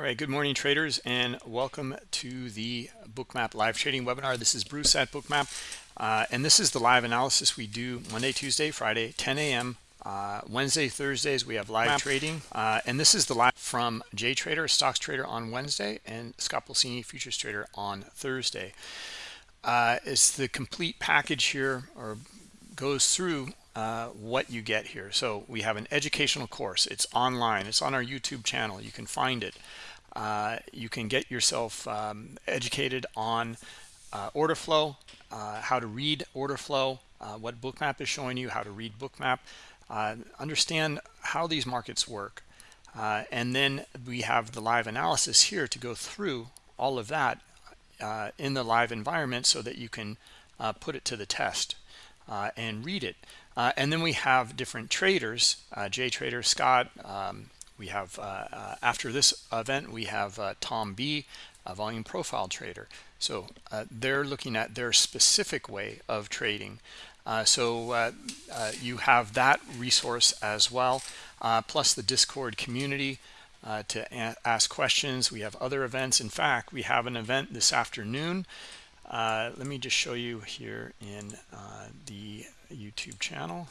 All right, good morning traders and welcome to the bookmap live trading webinar. This is Bruce at bookmap uh, and this is the live analysis we do Monday, Tuesday, Friday, 10 a.m. Uh, Wednesday, Thursdays, we have live Map. trading. Uh, and this is the live from J Trader, stocks trader on Wednesday and Scott Pulcini, futures trader on Thursday. Uh, it's the complete package here or goes through uh, what you get here. So we have an educational course. It's online. It's on our YouTube channel. You can find it. Uh, you can get yourself um, educated on uh, order flow, uh, how to read order flow, uh, what bookmap is showing you, how to read bookmap, understand how these markets work. and then we have the live analysis here to go through all of that in the live environment so that you can put it to the test and read it. Uh, and then we have different traders, uh, Jay Trader, Scott. Um, we have, uh, uh after this event, we have uh, Tom B, a volume profile trader. So uh, they're looking at their specific way of trading. so you have that resource as well, plus the Discord community to ask questions. We have other events. In fact, we have an event this afternoon. let me just show you here in the YouTube channel.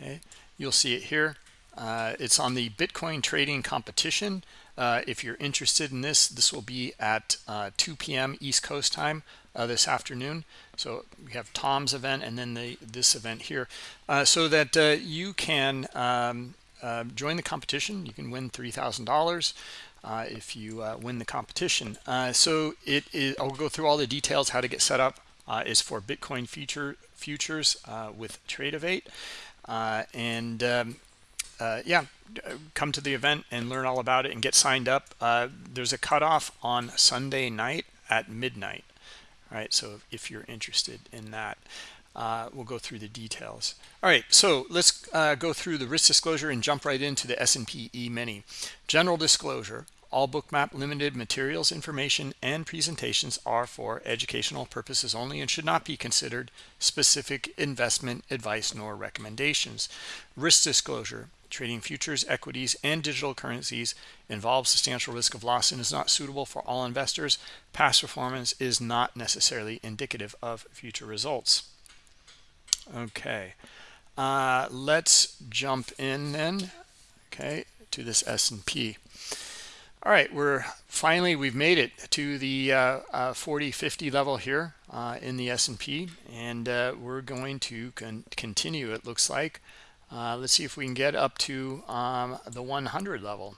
Okay, you'll see it here. Uh, it's on the Bitcoin trading competition. Uh, if you're interested in this, this will be at uh, 2 p.m. East Coast time uh, this afternoon. So we have Tom's event and then the this event here, uh, so that uh, you can um, join the competition. You can win three thousand dollars. if you win the competition so it is i'll go through all the details how to get set up is for Bitcoin future futures with Tradovate. Uh, and um, uh, yeah, come to the event and learn all about it and get signed up. Uh, there's a cutoff on Sunday night at midnight. All right, so if you're interested in that, uh, we'll go through the details. All right, so let's go through the risk disclosure and jump right into the S&P E-mini. General disclosure, all bookmap limited materials, information, and presentations are for educational purposes only and should not be considered specific investment advice nor recommendations. Risk disclosure. Trading futures, equities, and digital currencies involves substantial risk of loss and is not suitable for all investors. Past performance is not necessarily indicative of future results. Okay, uh, let's jump in then, okay, to this S&P. All right, we're finally we've made it to the uh, uh, 40 50 level here uh, in the S&P and uh, we're going to con continue it looks like uh, let's see if we can get up to um, the 100 level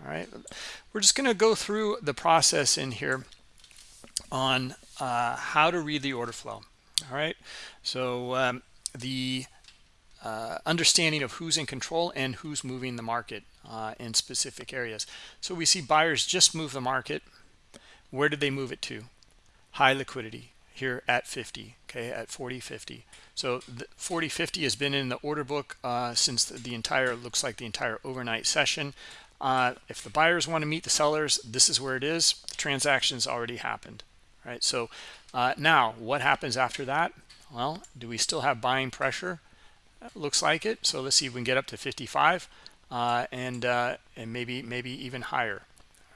all right we're just going to go through the process in here on uh, how to read the order flow all right so um, the understanding of who's in control and who's moving the market uh, in specific areas. So we see buyers just move the market. Where did they move it to? High liquidity here at 50, okay, at 40 50 So the 40.50 has been in the order book uh, since the, the, entire, looks like the entire overnight session. Uh, if the buyers want to meet the sellers, this is where it is. The transaction's already happened, right? So uh, now what happens after that? Well, do we still have buying pressure? looks like it. So let's see if we can get up to 55 uh, and uh, and maybe maybe even higher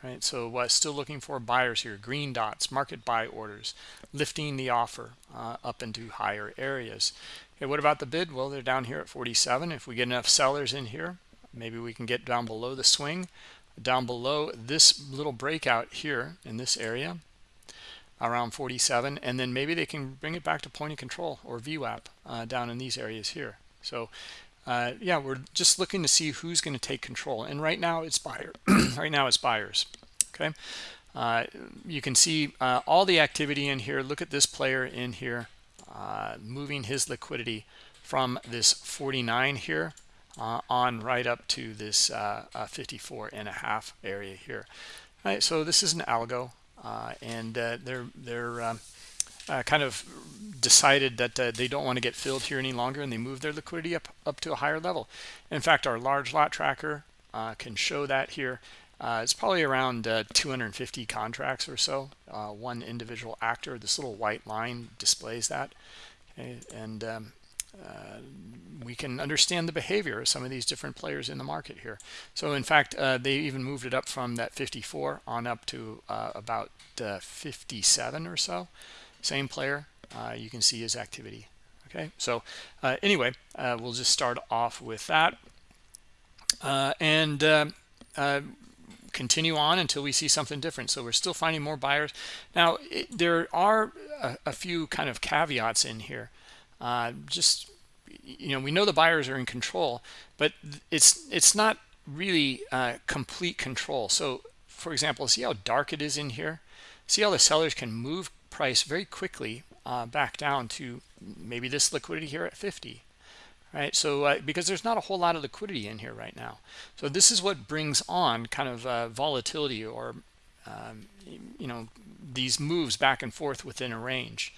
right so still looking for buyers here green dots market buy orders lifting the offer uh, up into higher areas okay what about the bid well they're down here at 47 if we get enough sellers in here maybe we can get down below the swing down below this little breakout here in this area around 47 and then maybe they can bring it back to point of control or VWAP uh, down in these areas here so uh, yeah, we're just looking to see who's going to take control. And right now it's buyer. right now it's buyers. Okay. Uh, you can see uh, all the activity in here. Look at this player in here uh, moving his liquidity from this 49 here uh, on right up to this uh, 54 and a half area here. All right, so this is an algo, and they're they're um, uh, kind of decided that uh, they don't want to get filled here any longer and they move their liquidity up up to a higher level in fact our large lot tracker uh, can show that here uh, it's probably around uh, 250 contracts or so uh, one individual actor this little white line displays that okay and um, uh, we can understand the behavior of some of these different players in the market here. So in fact, uh, they even moved it up from that 54 on up to uh, about uh, 57 or so. Same player, uh, you can see his activity. Okay, so uh, anyway, uh, we'll just start off with that. and continue on until we see something different. So we're still finding more buyers. Now, it, there are a, a, few kind of caveats in here. just you know we know the buyers are in control but it's it's not really uh, complete control so for example see how dark it is in here see how the sellers can move price very quickly uh, back down to maybe this liquidity here at 50 right so uh, because there's not a whole lot of liquidity in here right now so this is what brings on kind of uh, volatility or um, you know these moves back and forth within a range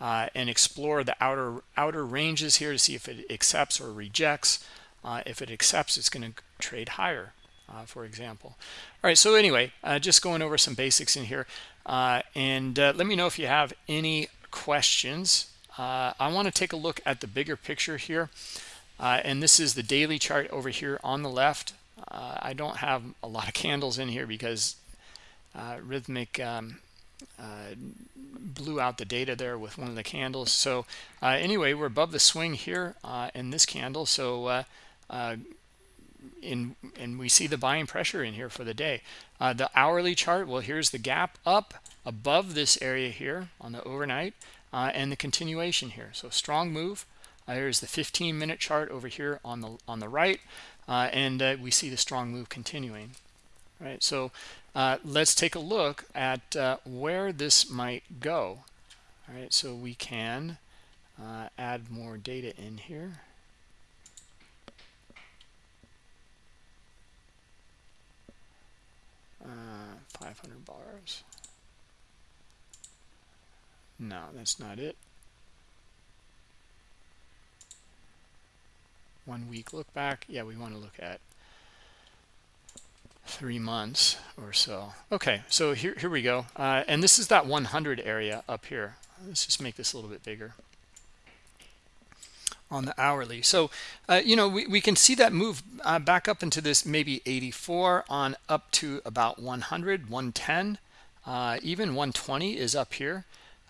uh, and explore the outer outer ranges here to see if it accepts or rejects. Uh, if it accepts, it's going to trade higher, uh, for example. All right, so anyway, uh, just going over some basics in here. And let me know if you have any questions. I want to take a look at the bigger picture here. and this is the daily chart over here on the left. I don't have a lot of candles in here because Rithmic um, uh, blew out the data there with one of the candles so uh, anyway we're above the swing here uh, in this candle so uh, uh, in and we see the buying pressure in here for the day uh, the hourly chart well here's the gap up above this area here on the overnight and the continuation here. So strong move. Here's the 15 minute chart over here on the on the right and we see the strong move continuing. Right so uh, let's take a look at uh, where this might go. All right so we can uh, add more data in here. Uh, 500 bars no that's not it. One week look back? Yeah we want to look at three months or so. Okay so here, here we go. Uh, and this is that 100 area up here. Let's just make this a little bit bigger. On the hourly. So uh, you know we, we can see that move uh, back up into this maybe 84 on up to about 100 110 uh, even 120 is up here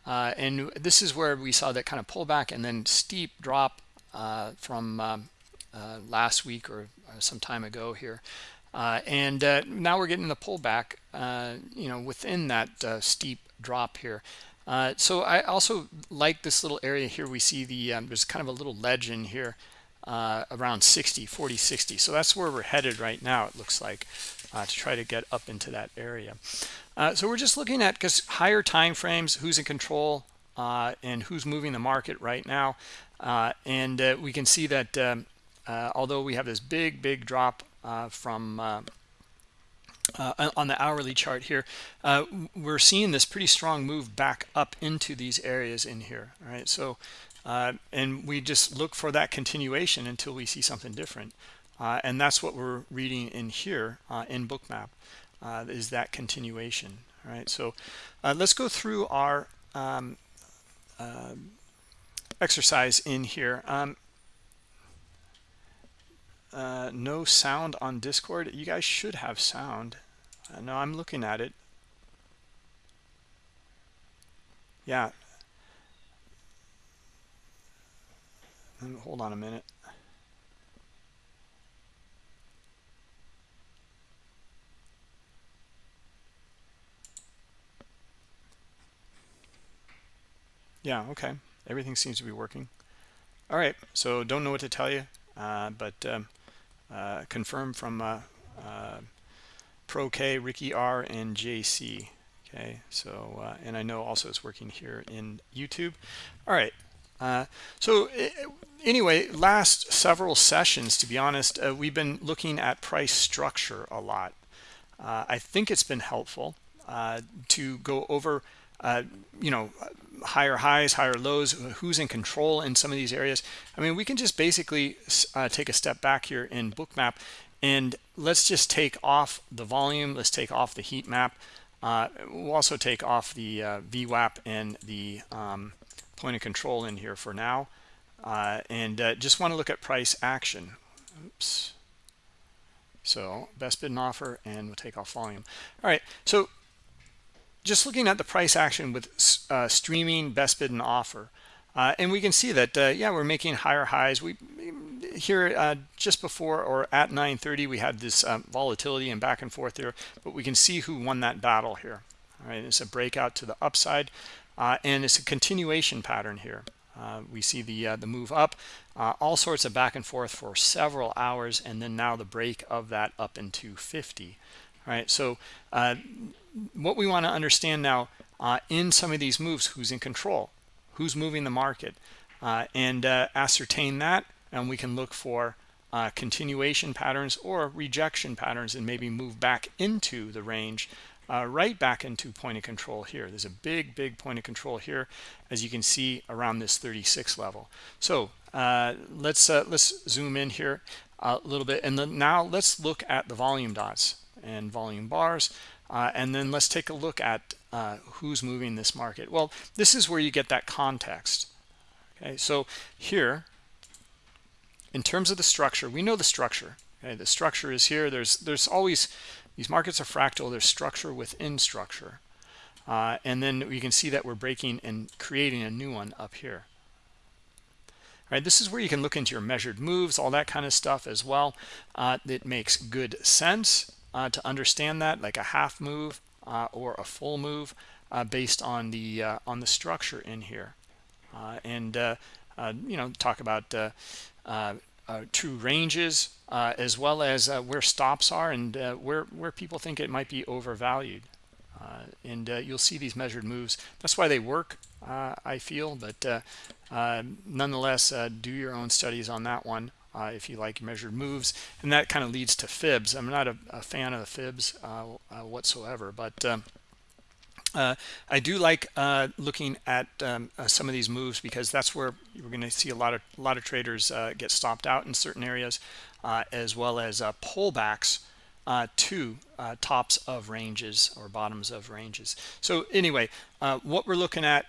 uh, and this is where we saw that kind of pullback and then steep drop uh, from um, last week or some time ago here uh, and uh, now we're getting the pullback, uh, you know, within that uh, steep drop here. Uh, so I also like this little area here. We see the, um, there's kind of a little ledge in here uh, around 60, 40, 60. So that's where we're headed right now, it looks like, to try to get up into that area. so we're just looking at because higher time frames, who's in control, and who's moving the market right now. and we can see that um, although we have this big, big drop uh, from uh, uh, on the hourly chart here, uh, we're seeing this pretty strong move back up into these areas in here. All right, so uh, and we just look for that continuation until we see something different, uh, and that's what we're reading in here in Bookmap is that continuation. All right, so let's go through our um, exercise in here. Um, uh, no sound on discord. You guys should have sound. Uh, no i'm looking at it. Yeah. Hold on a minute yeah okay everything seems to be working all right so don't know what to tell you uh, but um, uh, confirmed from uh, uh, Pro K, Ricky R, and JC. Okay, so uh, and I know also it's working here in YouTube. All right. Uh, so anyway, last several sessions, to be honest, we've been looking at price structure a lot. I think it's been helpful to go over, you know, higher highs, higher lows, who's in control in some of these areas. I mean, we can just basically uh, take a step back here in Bookmap and let's just take off the volume. Let's take off the heat map. Uh, we'll also take off the uh, VWAP and the um, point of control in here for now. uh, and uh, just want to look at price action oops so best bid and offer and we'll take off volume all right so just looking at the price action with uh, streaming best bid and offer uh, and we can see that uh, yeah we're making higher highs. We here uh, just before or at 930 we had this um, volatility and back and forth here but we can see who won that battle here. All right it's a breakout to the upside uh, and it's a continuation pattern here. Uh, we see the the move up all sorts of back and forth for several hours and then now the break of that up into 50 all right so uh, what we want to understand now uh, in some of these moves who's in control who's moving the market and ascertain that and we can look for uh, continuation patterns or rejection patterns and maybe move back into the range uh, right back into point of control here. There's a big big point of control here as you can see around this 36 level. So uh, let's uh, let's zoom in here a little bit and then now let's look at the volume dots and volume bars uh, and then let's take a look at uh, who's moving this market. Well this is where you get that context. Okay so here in terms of the structure we know the structure. Okay the structure is here. There's there's always these markets are fractal. There's structure within structure. Uh, and then we can see that we're breaking and creating a new one up here. All right this is where you can look into your measured moves all that kind of stuff as well uh, it makes good sense uh, to understand that like a half move uh, or a full move uh, based on the uh, on the structure in here. And you know talk about uh, uh, true ranges uh, as well as where stops are and where where people think it might be overvalued. And you'll see these measured moves. That's why they work I feel but nonetheless do your own studies on that one uh, if you like measured moves and that kind of leads to fibs i'm not a, a fan of the fibs uh, uh, whatsoever but um, uh, I do like uh, looking at um, uh, some of these moves because that's where we're going to see a lot of a lot of traders uh, get stopped out in certain areas, uh, as well as pullbacks to tops of ranges or bottoms of ranges. So anyway, what we're looking at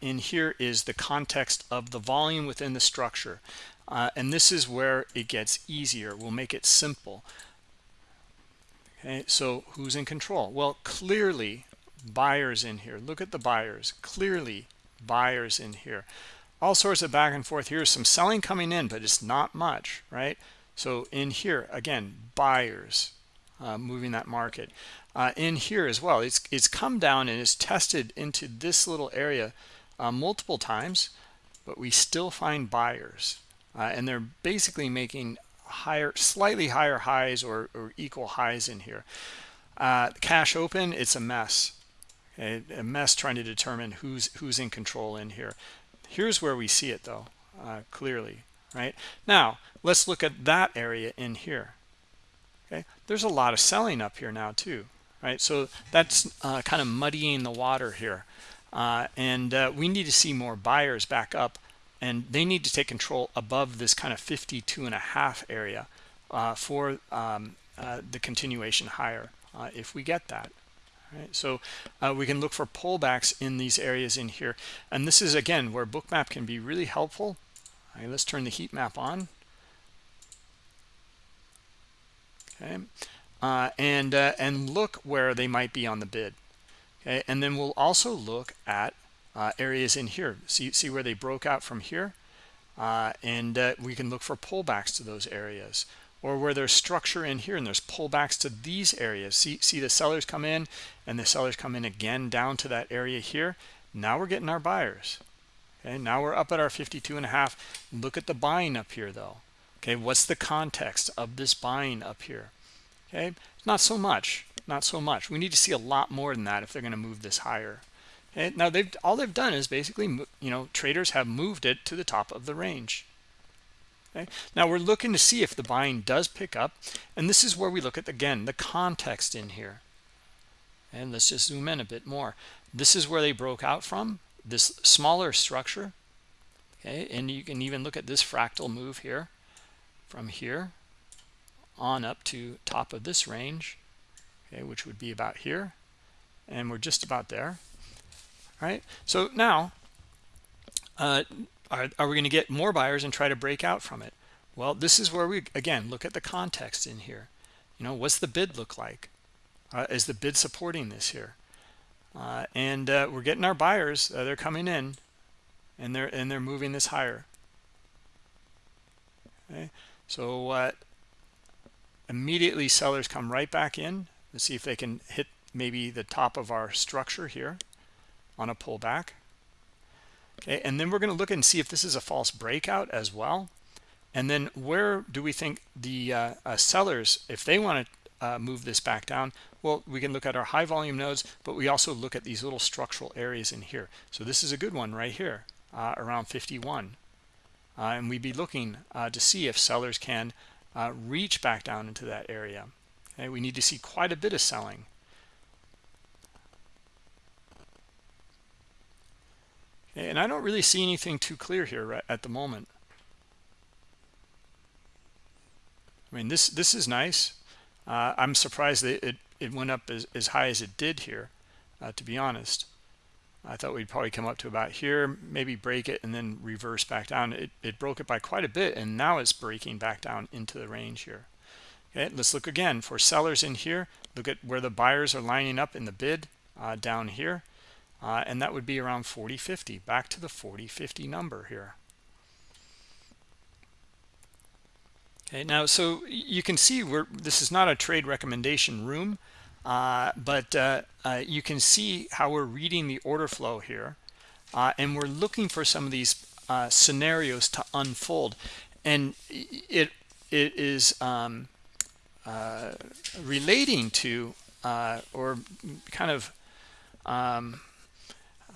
in here is the context of the volume within the structure, and this is where it gets easier. We'll make it simple. Okay, so who's in control? Well, clearly buyers in here. Look at the buyers. Clearly buyers in here. All sorts of back and forth. Here's some selling coming in but it's not much right? So in here again buyers uh, moving that market. Uh, in here as well it's it's come down and is tested into this little area uh, multiple times but we still find buyers uh, and they're basically making higher slightly higher highs or, or equal highs in here. Uh, cash open it's a mess. A, a, mess trying to determine who's who's in control in here. Here's where we see it though uh, clearly right? Now let's look at that area in here. Okay? There's a lot of selling up here now too right? So that's uh, kind of muddying the water here. Uh, and uh, we need to see more buyers back up and they need to take control above this kind of 52 and a half area uh, for um, uh, the continuation higher if we get that right? So uh, we can look for pullbacks in these areas in here. And this is again where bookmap can be really helpful. Let's turn the heat map on. Okay uh, and uh, and look where they might be on the bid. Okay and then we'll also look at uh, areas in here. See see where they broke out from here? Uh, and uh, we can look for pullbacks to those areas. Or where there's structure in here and there's pullbacks to these areas. See see the sellers come in and the sellers come in again down to that area here? Now we're getting our buyers. Okay now we're up at our 52 and a half. Look at the buying up here though. Okay what's the context of this buying up here? Okay not so much not so much. We need to see a lot more than that if they're going to move this higher okay now they've all they've done is basically you know traders have moved it to the top of the range Okay. Now we're looking to see if the buying does pick up. And this is where we look at, again, the context in here. And let's just zoom in a bit more. This is where they broke out from, this smaller structure. Okay, and you can even look at this fractal move here from here on up to top of this range, okay, which would be about here. And we're just about there. All right, so now uh, are, are we going to get more buyers and try to break out from it? Well this is where we again look at the context in here. You know what's the bid look like? Uh, is the bid supporting this here? Uh, and uh, we're getting our buyers uh, they're coming in and they're and they're moving this higher. Okay so uh, immediately sellers come right back in let's see if they can hit maybe the top of our structure here on a pullback. Okay and then we're going to look and see if this is a false breakout as well. And then where do we think the uh, uh, sellers if they want to uh, move this back down well we can look at our high volume nodes but we also look at these little structural areas in here. So this is a good one right here uh, around 51 uh, and we'd be looking uh, to see if sellers can reach back down into that area. Okay we need to see quite a bit of selling and I don't really see anything too clear here at the moment. I mean, this this is nice. Uh, I'm surprised that it, it went up as, as high as it did here, uh, to be honest. I thought we'd probably come up to about here, maybe break it and then reverse back down. It, it broke it by quite a bit, and now it's breaking back down into the range here. Okay, let's look again for sellers in here. Look at where the buyers are lining up in the bid uh, down here uh, and that would be around 4050 back to the 4050 number here. Okay now so you can see we're this is not a trade recommendation room uh, but uh, uh you can see how we're reading the order flow here uh, and we're looking for some of these uh, scenarios to unfold. And it it is um, relating to or kind of um,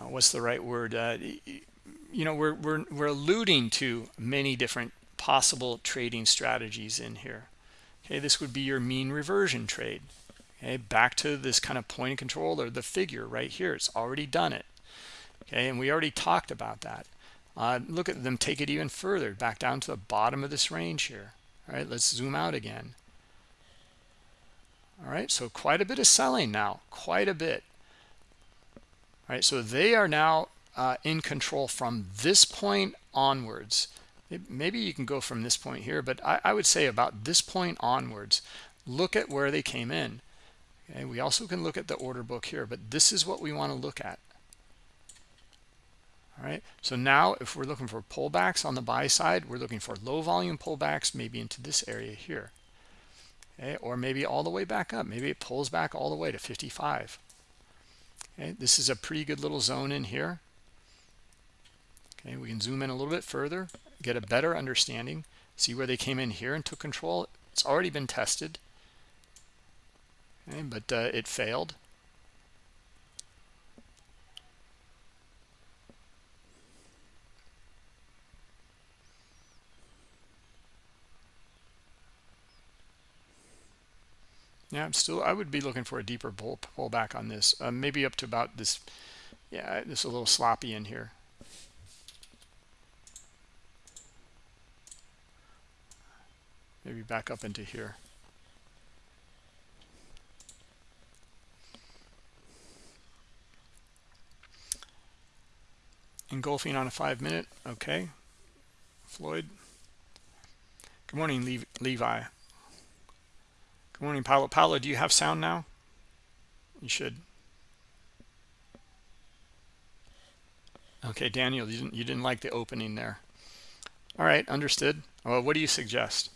uh, what's the right word? Uh, you know we're, we're we're alluding to many different possible trading strategies in here. Okay this would be your mean reversion trade. Okay back to this kind of point of control or the figure right here. It's already done it. Okay and we already talked about that. Uh, look at them take it even further back down to the bottom of this range here. All right let's zoom out again. All right so quite a bit of selling now quite a bit so they are now uh, in control from this point onwards. Maybe you can go from this point here but I, I, would say about this point onwards look at where they came in. Okay we also can look at the order book here but this is what we want to look at. All right so now if we're looking for pullbacks on the buy side we're looking for low volume pullbacks maybe into this area here. Okay or maybe all the way back up. Maybe it pulls back all the way to 55 okay this is a pretty good little zone in here. Okay we can zoom in a little bit further get a better understanding see where they came in here and took control. It's already been tested. Okay but uh, it failed yeah i'm still i would be looking for a deeper pull pullback on this uh, maybe up to about this yeah this is a little sloppy in here. Maybe back up into here. Engulfing on a five minute okay. Floyd. Good morning levi Good morning, Paolo. Paolo, do you have sound now? You should. Okay, Daniel, you didn't you didn't like the opening there. All right, understood. Well, what do you suggest?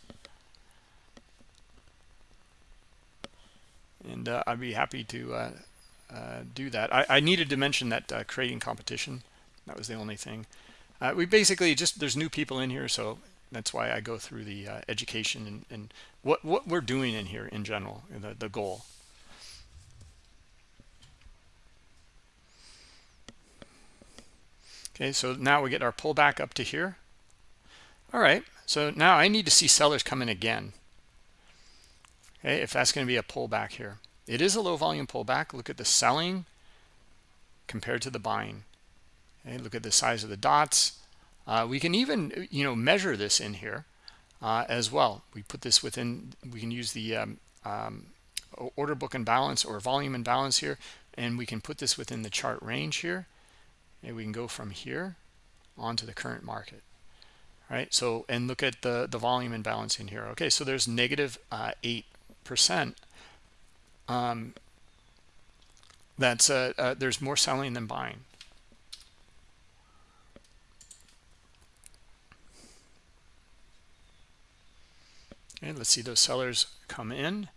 And uh, I'd be happy to uh, uh, do that. I, I, needed to mention that uh, creating competition. That was the only thing. Uh, we basically just there's new people in here, so that's why I go through the uh, education and, and what what we're doing in here in general the, the goal. Okay so now we get our pullback up to here. All right so now I need to see sellers come in again. Okay if that's going to be a pullback here. It is a low volume pullback. Look at the selling compared to the buying. Okay look at the size of the dots. Uh, we can even you know measure this in here uh, as well. We put this within, we can use the um, um, order book imbalance or volume imbalance here, and we can put this within the chart range here. And we can go from here onto the current market. Right? So and look at the the volume imbalance in here. Okay so there's negative uh, eight percent. Um that's uh, uh, there's more selling than buying okay let's see those sellers come in.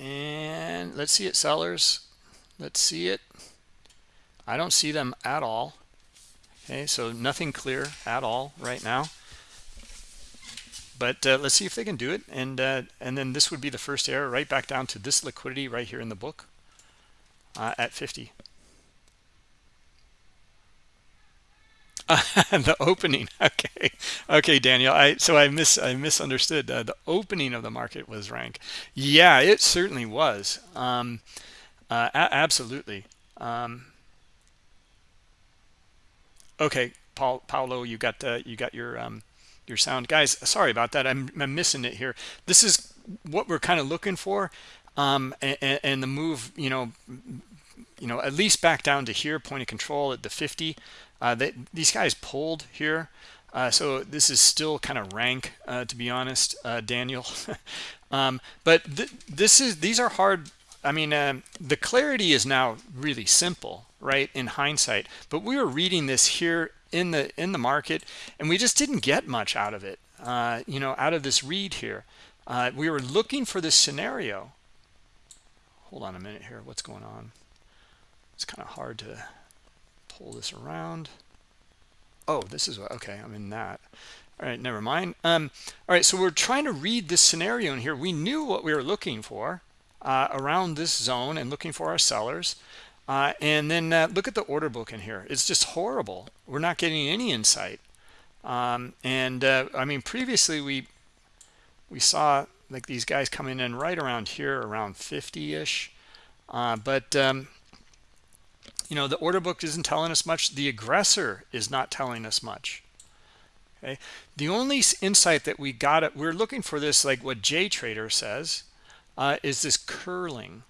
And let's see it sellers. Let's see it. I don't see them at all. Okay so nothing clear at all right now. But uh, let's see if they can do it and uh, and then this would be the first error right back down to this liquidity right here in the book uh, at 50 the opening okay. Okay daniel i so i miss i misunderstood. Uh, the opening of the market was rank. Yeah it certainly was. Um uh, absolutely. Um okay paul paulo you got uh, you got your um your sound. Guys sorry about that. I'm, I'm missing it here. This is what we're kind of looking for um and, and the move you know you know at least back down to here point of control at the 50 uh, they, these guys pulled here. Uh, so this is still kind of rank, uh, to be honest, uh, Daniel. um, but th this is these are hard. I mean, um, the clarity is now really simple, right? In hindsight, but we were reading this here in the in the market, and we just didn't get much out of it. Uh, you know, out of this read here, uh, we were looking for this scenario. Hold on a minute here. What's going on? It's kind of hard to pull this around. Oh this is what okay i'm in that. All right never mind. Um all right so we're trying to read this scenario in here. We knew what we were looking for uh, around this zone and looking for our sellers. Uh, and then uh, look at the order book in here. It's just horrible. We're not getting any insight. Um, and uh, i mean previously we we saw like these guys coming in right around here around 50 ish uh, but um, you know the order book isn't telling us much. The aggressor is not telling us much. Okay? The only insight that we got it we're looking for this like what j trader says uh, is this curling.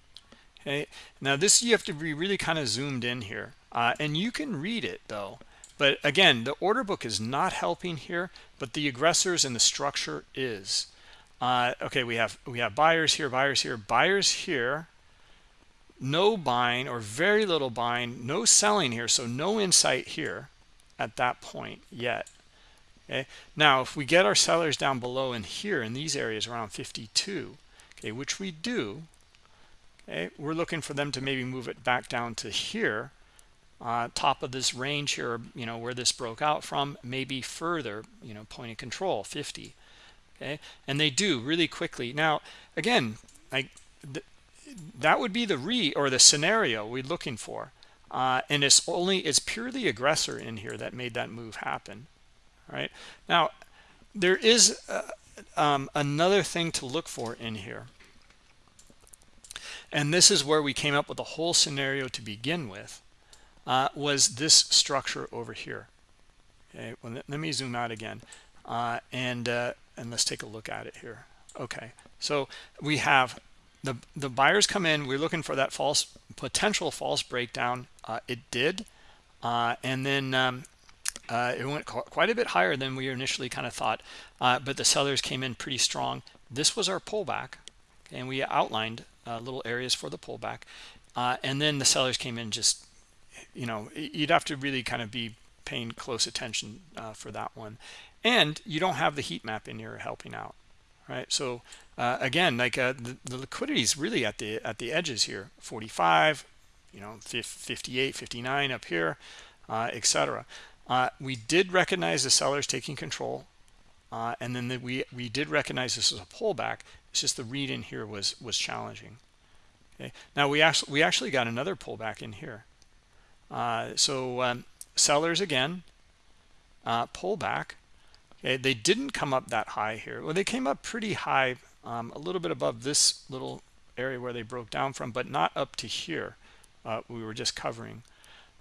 Okay? Now this you have to be really kind of zoomed in here. Uh, and you can read it though. But again the order book is not helping here but the aggressors and the structure is. Uh, okay we have we have buyers here buyers here. Buyers here no buying or very little buying no selling here so no insight here at that point yet. Okay? Now if we get our sellers down below in here in these areas around 52 okay which we do okay we're looking for them to maybe move it back down to here uh, top of this range here you know where this broke out from maybe further you know point of control 50 okay? And they do really quickly. Now again like that would be the re or the scenario we're looking for. Uh, and it's only it's purely aggressor in here that made that move happen all right? Now there is uh, um, another thing to look for in here. And this is where we came up with the whole scenario to begin with uh, was this structure over here. Okay well, let me zoom out again. Uh, and uh, and let's take a look at it here. Okay so we have the the buyers come in we're looking for that false potential false breakdown uh, it did uh, and then um, uh, it went quite a bit higher than we initially kind of thought uh, but the sellers came in pretty strong. This was our pullback okay, and we outlined uh, little areas for the pullback uh, and then the sellers came in just you know you'd have to really kind of be paying close attention for that one. And you don't have the heat map in here helping out right? So uh, again like uh, the, the, liquidity is really at the at the edges here 45 you know 58 59 up here uh, etc uh, we did recognize the sellers taking control uh, and then the, we we did recognize this as a pullback. It's just the read in here was was challenging. Okay? Now we actually we actually got another pullback in here. Uh, so um, sellers again pullback they didn't come up that high here. Well they came up pretty high um, a little bit above this little area where they broke down from but not up to here uh, we were just covering.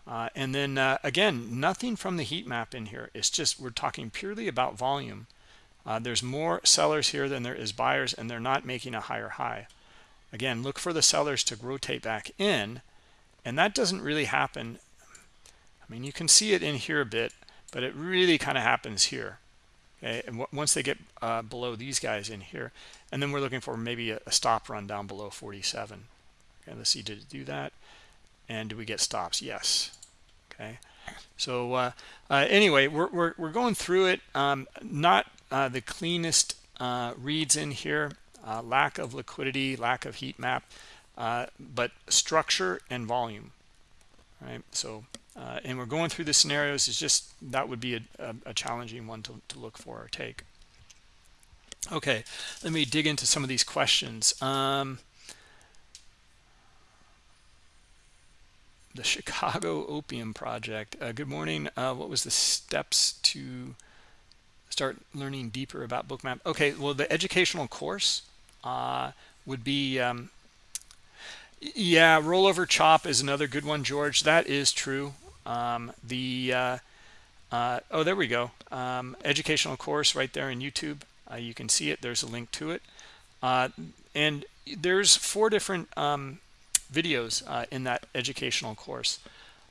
Uh, and then uh, again nothing from the heat map in here. It's just we're talking purely about volume. Uh, there's more sellers here than there is buyers and they're not making a higher high. Again look for the sellers to rotate back in and that doesn't really happen. I mean, you can see it in here a bit, but it really kind of happens here. Okay, and once they get uh, below these guys in here, and then we're looking for maybe a, a stop run down below 47. Okay, let's see, did it do that? And do we get stops? Yes. Okay. So uh, uh, anyway, we're, we're, we're, going through it. Um, not uh, the cleanest uh, reads in here. Uh, lack of liquidity, lack of heat map, but structure and volume. Right. So uh, and we're going through the scenarios. Is just that would be a, a, a challenging one to, to, look for or take. Okay let me dig into some of these questions. Um, the chicago opium project. Uh, good morning. Uh, what was the steps to start learning deeper about bookmap? Okay well the educational course uh, would be um, yeah rollover chop is another good one george. That is true um, the uh, uh, oh there we go. Um, educational course right there in youtube. Uh, you can see it. There's a link to it. Uh, and there's four different um, videos uh, in that educational course.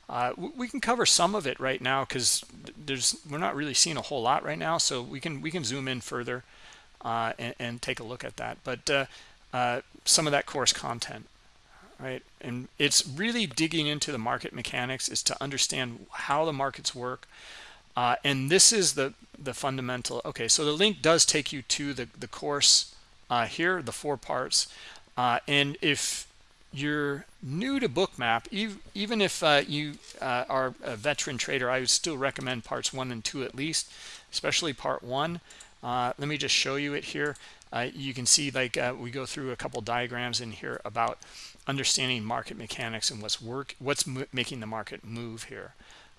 Uh, we can cover some of it right now because there's we're not really seeing a whole lot right now so we can we can zoom in further and, and, take a look at that. But some of that course content right? And it's really digging into the market mechanics is to understand how the markets work. Uh, and this is the the fundamental okay so the link does take you to the the course uh, here the four parts. Uh, and if you're new to bookmap even if uh, you uh, are a veteran trader i would still recommend parts one and two at least especially part one. Uh, let me just show you it here. You can see like we go through a couple diagrams in here about understanding market mechanics and what's work what's making the market move here.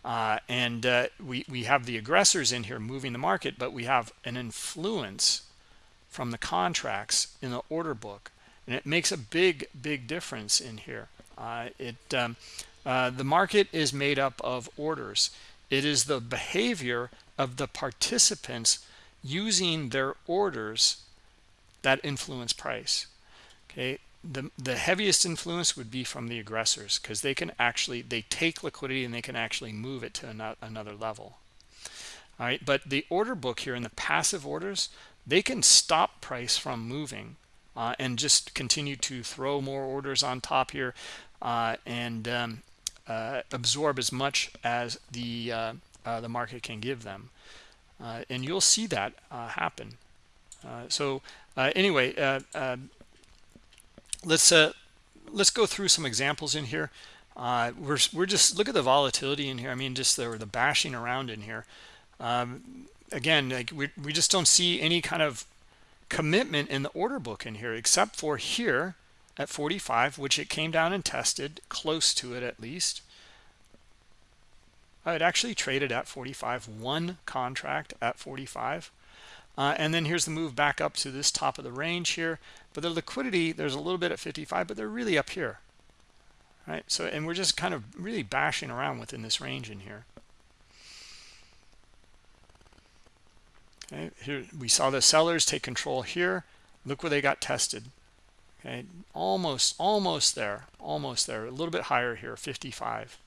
Uh, and uh, we we have the aggressors in here moving the market but we have an influence from the contracts in the order book. And it makes a big big difference in here. Uh, it um, uh, the market is made up of orders. It is the behavior of the participants using their orders that influence price. Okay the the heaviest influence would be from the aggressors because they can actually they take liquidity and they can actually move it to another level. All right but the order book here in the passive orders they can stop price from moving uh, and just continue to throw more orders on top here uh, and um, uh, absorb as much as the uh, uh, the market can give them. Uh, and you'll see that happen. So anyway let's uh let's go through some examples in here. Uh we're we're just look at the volatility in here. I mean just the the bashing around in here. Um again like we, we just don't see any kind of commitment in the order book in here except for here at 45 which it came down and tested close to it at least. It actually traded at 45 one contract at 45 uh, and then here's the move back up to this top of the range here but the liquidity there's a little bit at 55 but they're really up here. Right? So and we're just kind of really bashing around within this range in here. Okay here we saw the sellers take control here. Look where they got tested. Okay almost almost there almost there a little bit higher here 55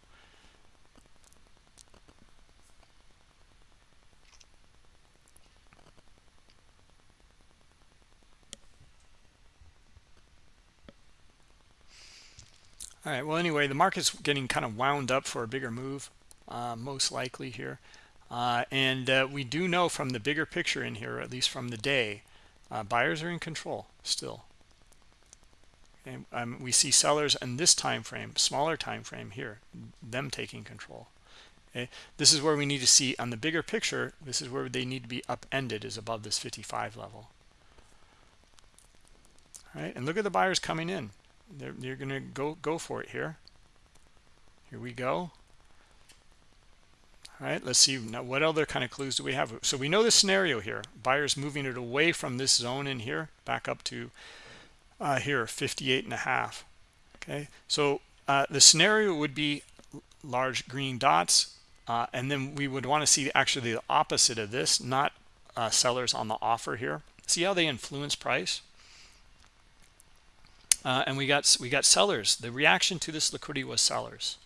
all right well anyway the market's getting kind of wound up for a bigger move uh, most likely here. Uh, and uh, we do know from the bigger picture in here at least from the day uh, buyers are in control still. And um, we see sellers in this time frame smaller time frame here them taking control. Okay this is where we need to see on the bigger picture this is where they need to be upended is above this 55 level. All right and look at the buyers coming in they're, they're gonna go go for it here. Here we go. All right let's see now what other kind of clues do we have? So we know the scenario here. Buyers moving it away from this zone in here back up to uh, here 58 and a half. Okay so uh, the scenario would be large green dots uh, and then we would want to see actually the opposite of this not uh, sellers on the offer here. See how they influence price uh, and we got we got sellers. The reaction to this liquidity was sellers.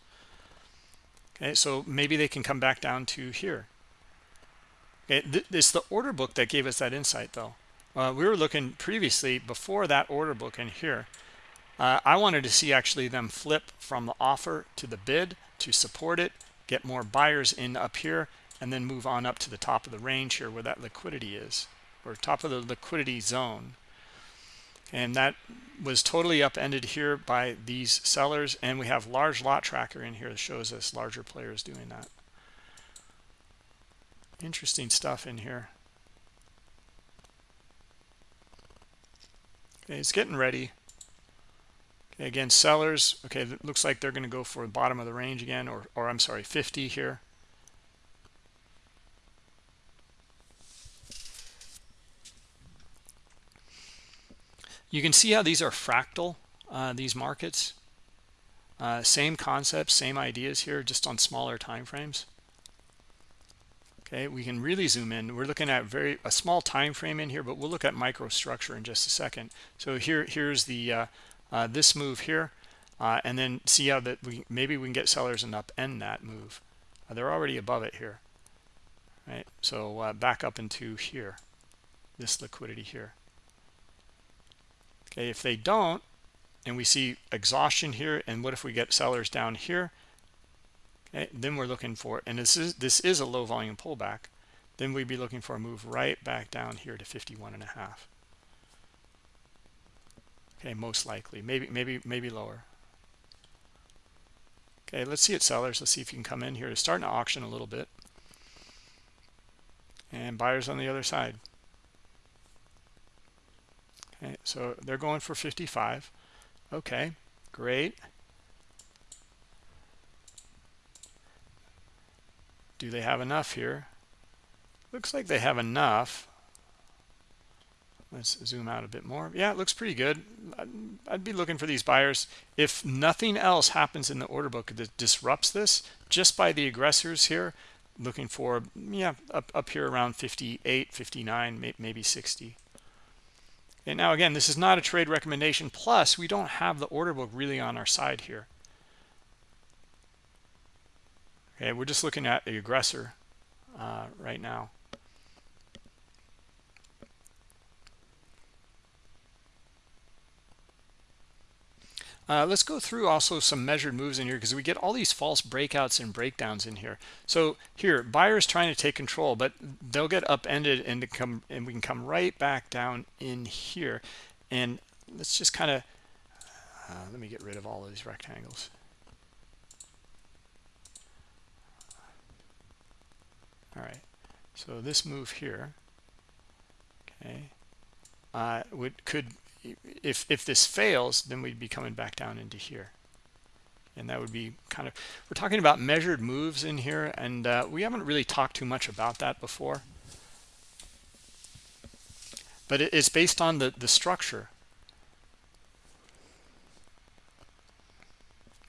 Okay so maybe they can come back down to here. Okay th it's the order book that gave us that insight though. Uh, we were looking previously before that order book in here. Uh, I wanted to see actually them flip from the offer to the bid to support it get more buyers in up here and then move on up to the top of the range here where that liquidity is or top of the liquidity zone and that was totally upended here by these sellers. And we have large lot tracker in here that shows us larger players doing that. Interesting stuff in here. Okay it's getting ready. Okay again sellers. Okay it looks like they're going to go for the bottom of the range again or or i'm sorry 50 here You can see how these are fractal, uh, these markets. Uh, same concepts, same ideas here, just on smaller time frames. Okay, we can really zoom in. We're looking at very a small time frame in here, but we'll look at microstructure in just a second. So here, here's the uh, uh this move here, uh, and then see how that we maybe we can get sellers and upend that move. Uh, they're already above it here, right? So back up into here, this liquidity here okay if they don't and we see exhaustion here and what if we get sellers down here? Okay then we're looking for and this is this is a low volume pullback then we'd be looking for a move right back down here to 51 and a half. Okay most likely. Maybe maybe maybe lower. Okay let's see it sellers. Let's see if you can come in here. To start an auction a little bit. And buyers on the other side okay so they're going for 55 okay great. Do they have enough here? Looks like they have enough. Let's zoom out a bit more. Yeah it looks pretty good. I'd, I'd, be looking for these buyers. If nothing else happens in the order book that disrupts this just by the aggressors here looking for yeah up, up here around 58 59 maybe 60 and now again, this is not a trade recommendation. Plus, we don't have the order book really on our side here. Okay, we're just looking at the aggressor uh, right now. Uh, let's go through also some measured moves in here because we get all these false breakouts and breakdowns in here. So here, buyers trying to take control, but they'll get upended and come and we can come right back down in here. And let's just kind of uh, let me get rid of all of these rectangles. All right, so this move here, okay, uh, would could if if this fails then we'd be coming back down into here. And that would be kind of we're talking about measured moves in here and uh, we haven't really talked too much about that before. But it's based on the the structure.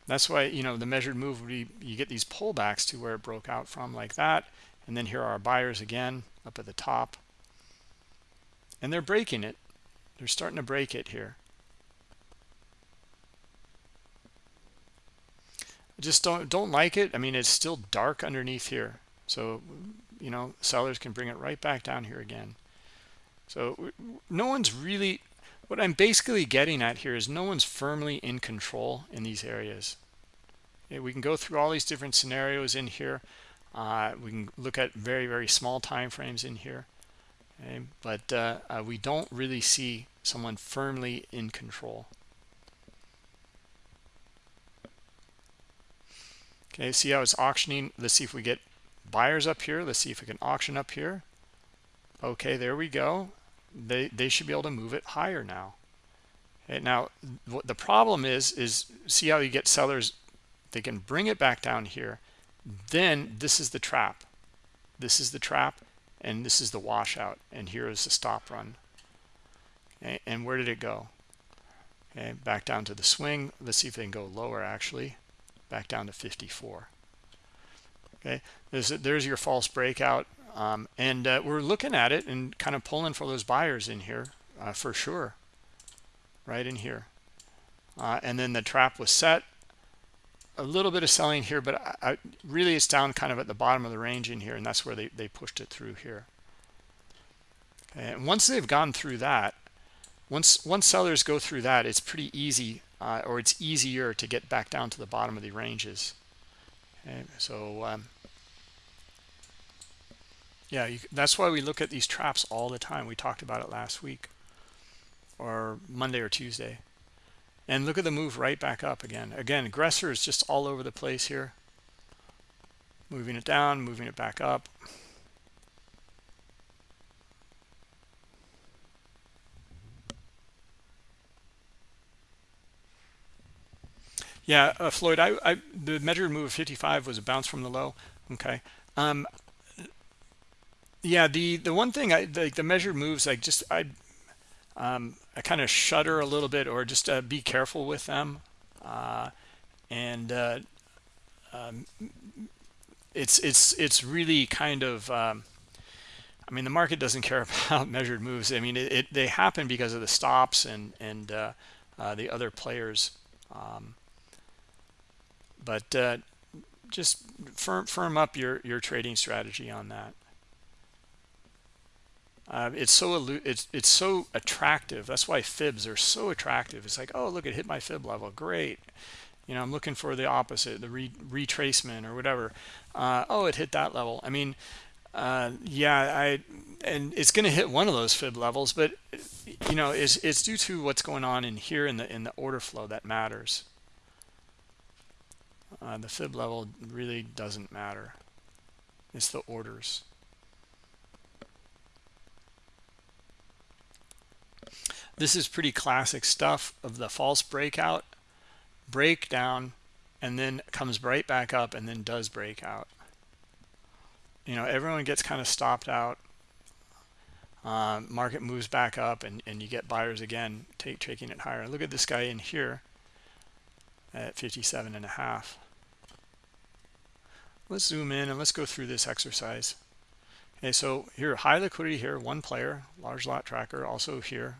That's why you know the measured move would be you get these pullbacks to where it broke out from like that and then here are our buyers again up at the top. And they're breaking it they're starting to break it here. I just don't don't like it. I mean, it's still dark underneath here. So, you know, sellers can bring it right back down here again. So no one's really, what I'm basically getting at here is no one's firmly in control in these areas. We can go through all these different scenarios in here. Uh, we can look at very, very small time frames in here. Okay, but uh, uh, we don't really see someone firmly in control. Okay, see how it's auctioning. Let's see if we get buyers up here. Let's see if we can auction up here. Okay, there we go. They, they should be able to move it higher now. Okay, now, the problem is, is see how you get sellers, they can bring it back down here. Then this is the trap. This is the trap, and this is the washout. And here is the stop run. Okay, and where did it go? Okay back down to the swing. Let's see if they can go lower actually. Back down to 54 okay there's there's your false breakout um, and uh, we're looking at it and kind of pulling for those buyers in here uh, for sure. Right in here. Uh, and then the trap was set a little bit of selling here but I, I, really it's down kind of at the bottom of the range in here and that's where they, they pushed it through here. And once they've gone through that once once sellers go through that it's pretty easy uh, or it's easier to get back down to the bottom of the ranges. Okay so um, yeah you, that's why we look at these traps all the time. We talked about it last week or monday or tuesday and look at the move right back up again again aggressor is just all over the place here moving it down moving it back up Yeah, uh, Floyd, I, I, the measured move of 55 was a bounce from the low. Okay. Um, yeah, the the one thing I the, the measured moves, I just I um, I kind of shudder a little bit, or just uh, be careful with them. Uh, and uh, um, it's it's it's really kind of um, I mean the market doesn't care about measured moves. I mean it, it they happen because of the stops and and uh, uh, the other players. Um, but uh, just firm firm up your your trading strategy on that uh, it's so it's it's so attractive. That's why fibs are so attractive. It's like oh look it hit my fib level. Great. You know i'm looking for the opposite the re retracement or whatever. Uh, oh it hit that level. I mean uh, yeah i and it's going to hit one of those fib levels but you know it's it's due to what's going on in here in the in the order flow that matters. Uh, the fib level really doesn't matter. It's the orders this is pretty classic stuff of the false breakout breakdown and then comes right back up and then does break out. You know everyone gets kind of stopped out. Uh, market moves back up and, and you get buyers again take taking it higher. Look at this guy in here at 57 and a half. Let's zoom in and let's go through this exercise. Okay so here high liquidity here one player large lot tracker also here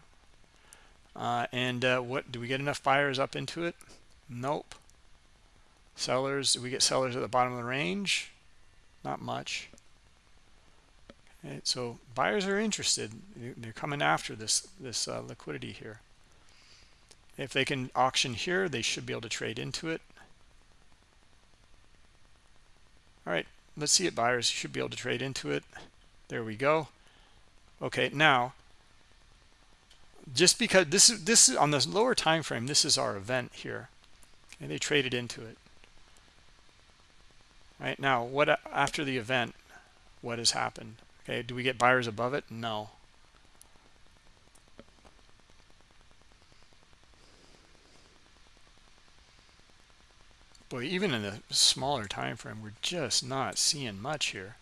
uh, and uh, what do we get enough buyers up into it? Nope. Sellers do we get sellers at the bottom of the range? Not much. Okay, so buyers are interested. They're coming after this this uh, liquidity here. If they can auction here they should be able to trade into it. All right let's see it buyers should be able to trade into it. There we go. Okay now just because this is this is on the lower time frame this is our event here. And they traded into it. Right? Now what after the event what has happened? Okay do we get buyers above it? No. Boy even in the smaller time frame we're just not seeing much here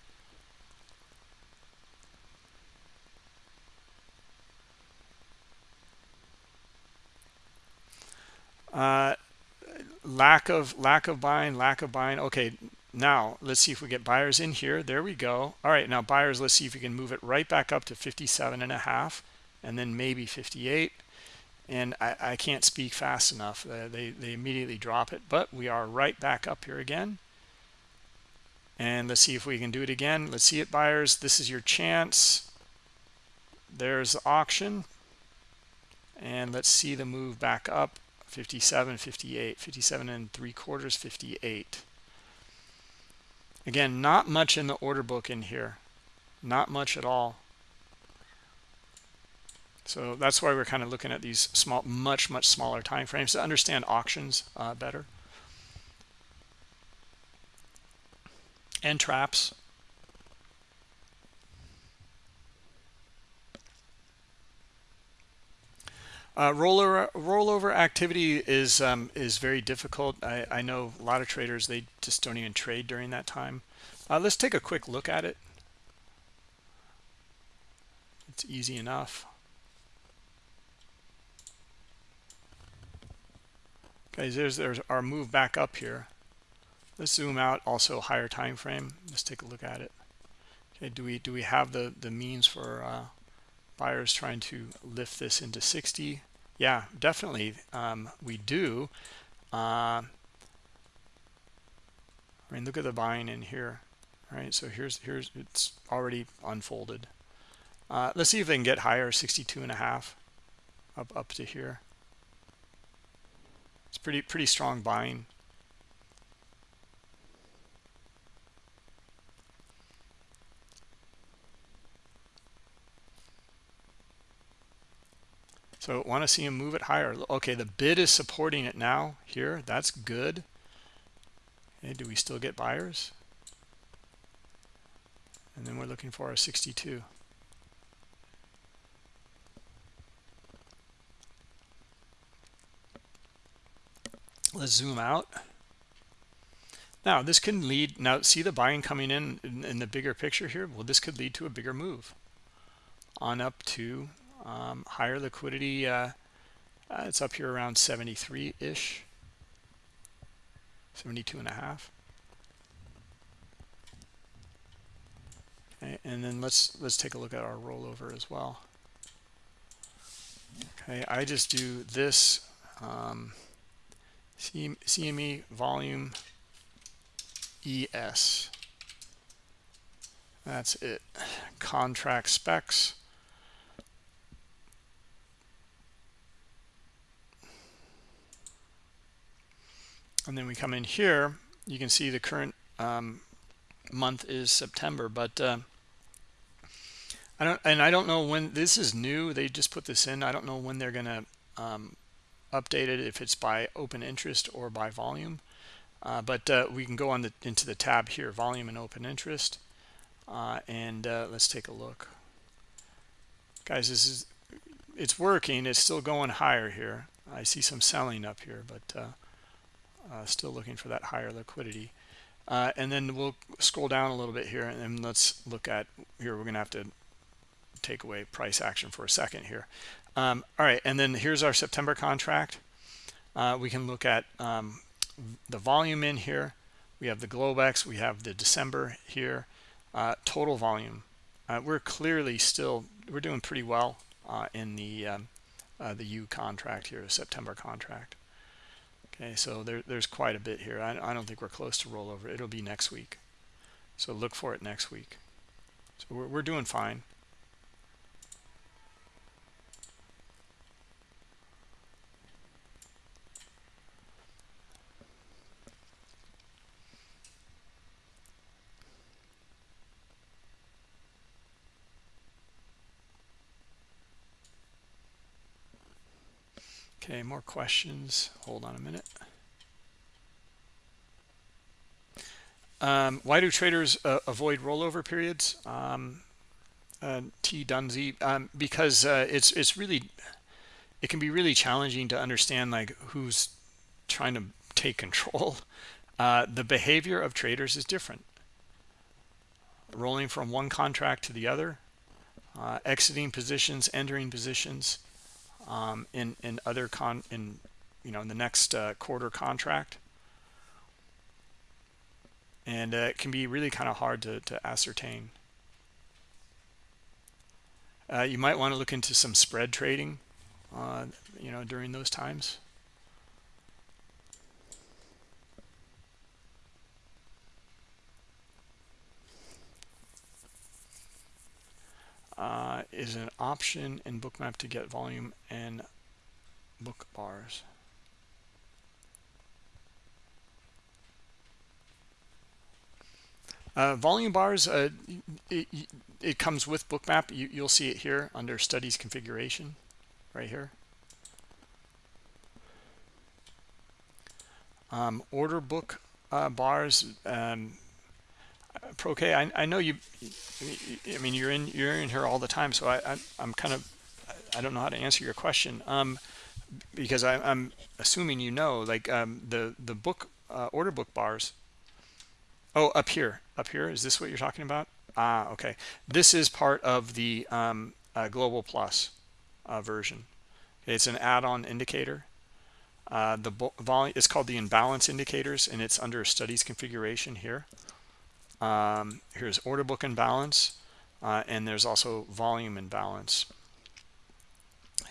uh, lack of lack of buying lack of buying. Okay now let's see if we get buyers in here. There we go. All right now buyers let's see if we can move it right back up to 57 and a half and then maybe 58 and I, I can't speak fast enough. Uh, they, they immediately drop it but we are right back up here again. And let's see if we can do it again. Let's see it buyers. This is your chance. There's the auction. And let's see the move back up 57 58 57 and three quarters 58 again not much in the order book in here not much at all so that's why we're kind of looking at these small, much, much smaller time frames to understand auctions uh, better. And traps. Uh, rollover rollover activity is um, is very difficult. I, I know a lot of traders they just don't even trade during that time. Uh, let's take a quick look at it. It's easy enough. Okay, there's, there's our move back up here. Let's zoom out also higher time frame. Let's take a look at it. Okay, do we do we have the the means for uh, buyers trying to lift this into 60? Yeah, definitely um, we do. Uh, I mean, look at the buying in here. right so here's here's it's already unfolded. Uh, let's see if they can get higher, 62 and a half, up up to here. It's pretty pretty strong buying. So want to see him move it higher. Okay, the bid is supporting it now here. That's good. Okay, do we still get buyers? And then we're looking for a 62. Let's zoom out. Now this can lead, now see the buying coming in, in, in the bigger picture here? Well, this could lead to a bigger move on up to um, higher liquidity, uh, uh, it's up here around 73-ish, 72 and a half. Okay, and then let's let's take a look at our rollover as well. Okay, I just do this um, CME volume ES. That's it. Contract specs. And then we come in here you can see the current um, month is September but uh, I don't and I don't know when this is new they just put this in I don't know when they're gonna um, update it if it's by open interest or by volume. Uh, but uh, we can go on the into the tab here volume and open interest uh, and uh, let's take a look. Guys this is it's working it's still going higher here. I see some selling up here but uh, still looking for that higher liquidity. Uh, and then we'll scroll down a little bit here and let's look at here we're gonna have to take away price action for a second here. Um, all right and then here's our September contract. Uh, we can look at um, the volume in here. We have the Globex we have the December here. Uh, total volume. Uh, we're clearly still we're doing pretty well uh, in the um, the U contract here September contract Okay, so there, there's quite a bit here. I, I don't think we're close to rollover. It'll be next week. So look for it next week. So we're, we're doing fine. Okay, more questions. Hold on a minute. Um, why do traders uh, avoid rollover periods? Um, uh, T Dunzy, um, because uh, it's it's really it can be really challenging to understand like who's trying to take control. Uh, the behavior of traders is different. Rolling from one contract to the other, uh, exiting positions, entering positions um, in in other con in you know in the next uh, quarter contract. And uh, it can be really kind of hard to, to ascertain. Uh, you might want to look into some spread trading uh, you know during those times uh, is an option in bookmap to get volume and book bars. Uh, volume bars uh, it, it, comes with bookmap. You, you'll see it here under studies configuration right here. Um, order book uh, bars um, Proke, I, I know you. I mean, you're in you're in here all the time, so I, I am kind of I don't know how to answer your question. Um, because I, I'm assuming you know, like um, the the book uh, order book bars. Oh, up here, up here. Is this what you're talking about? Ah, okay. This is part of the um, uh, Global Plus uh, version. It's an add-on indicator. Uh, the volume it's called the imbalance indicators, and it's under studies configuration here um, here's order book imbalance uh, and there's also volume imbalance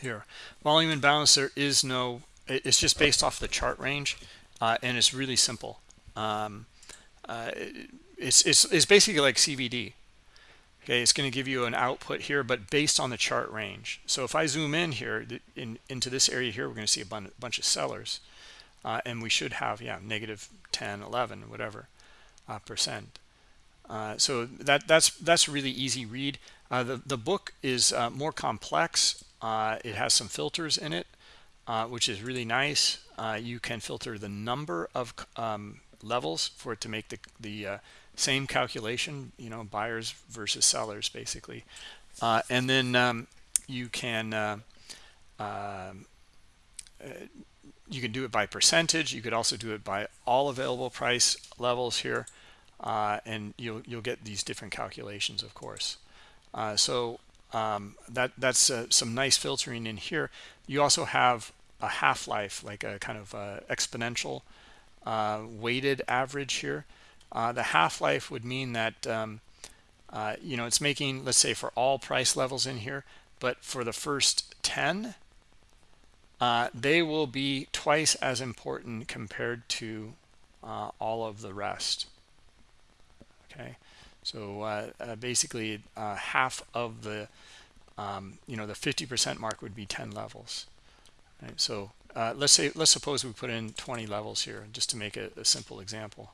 here volume imbalance there is no it's just based off the chart range uh, and it's really simple um, uh, it's, it's, it's basically like CVD. Okay, it's going to give you an output here, but based on the chart range. So if I zoom in here in, into this area here, we're going to see a bunch of sellers. Uh, and we should have, yeah, negative 10, 11, whatever uh, percent. Uh, so that that's that's really easy read. Uh, the the book is uh, more complex. It has some filters in it, which is really nice. you can filter the number of um, levels for it to make the the same calculation. You know, buyers versus sellers, basically, and then um, you can. Um, you can do it by percentage. You could also do it by all available price levels here uh, and you'll you'll get these different calculations of course. Uh, so um, that that's uh, some nice filtering in here. You also have a half-life like a kind of uh, exponential uh, weighted average here. Uh, the half-life would mean that um, you know it's making let's say for all price levels in here but for the first 10 they will be twice as important compared to all of the rest okay? So uh, uh, basically uh, half of the um, you know the 50 percent mark would be 10 levels right? So uh, let's say let's suppose we put in 20 levels here just to make a, a simple example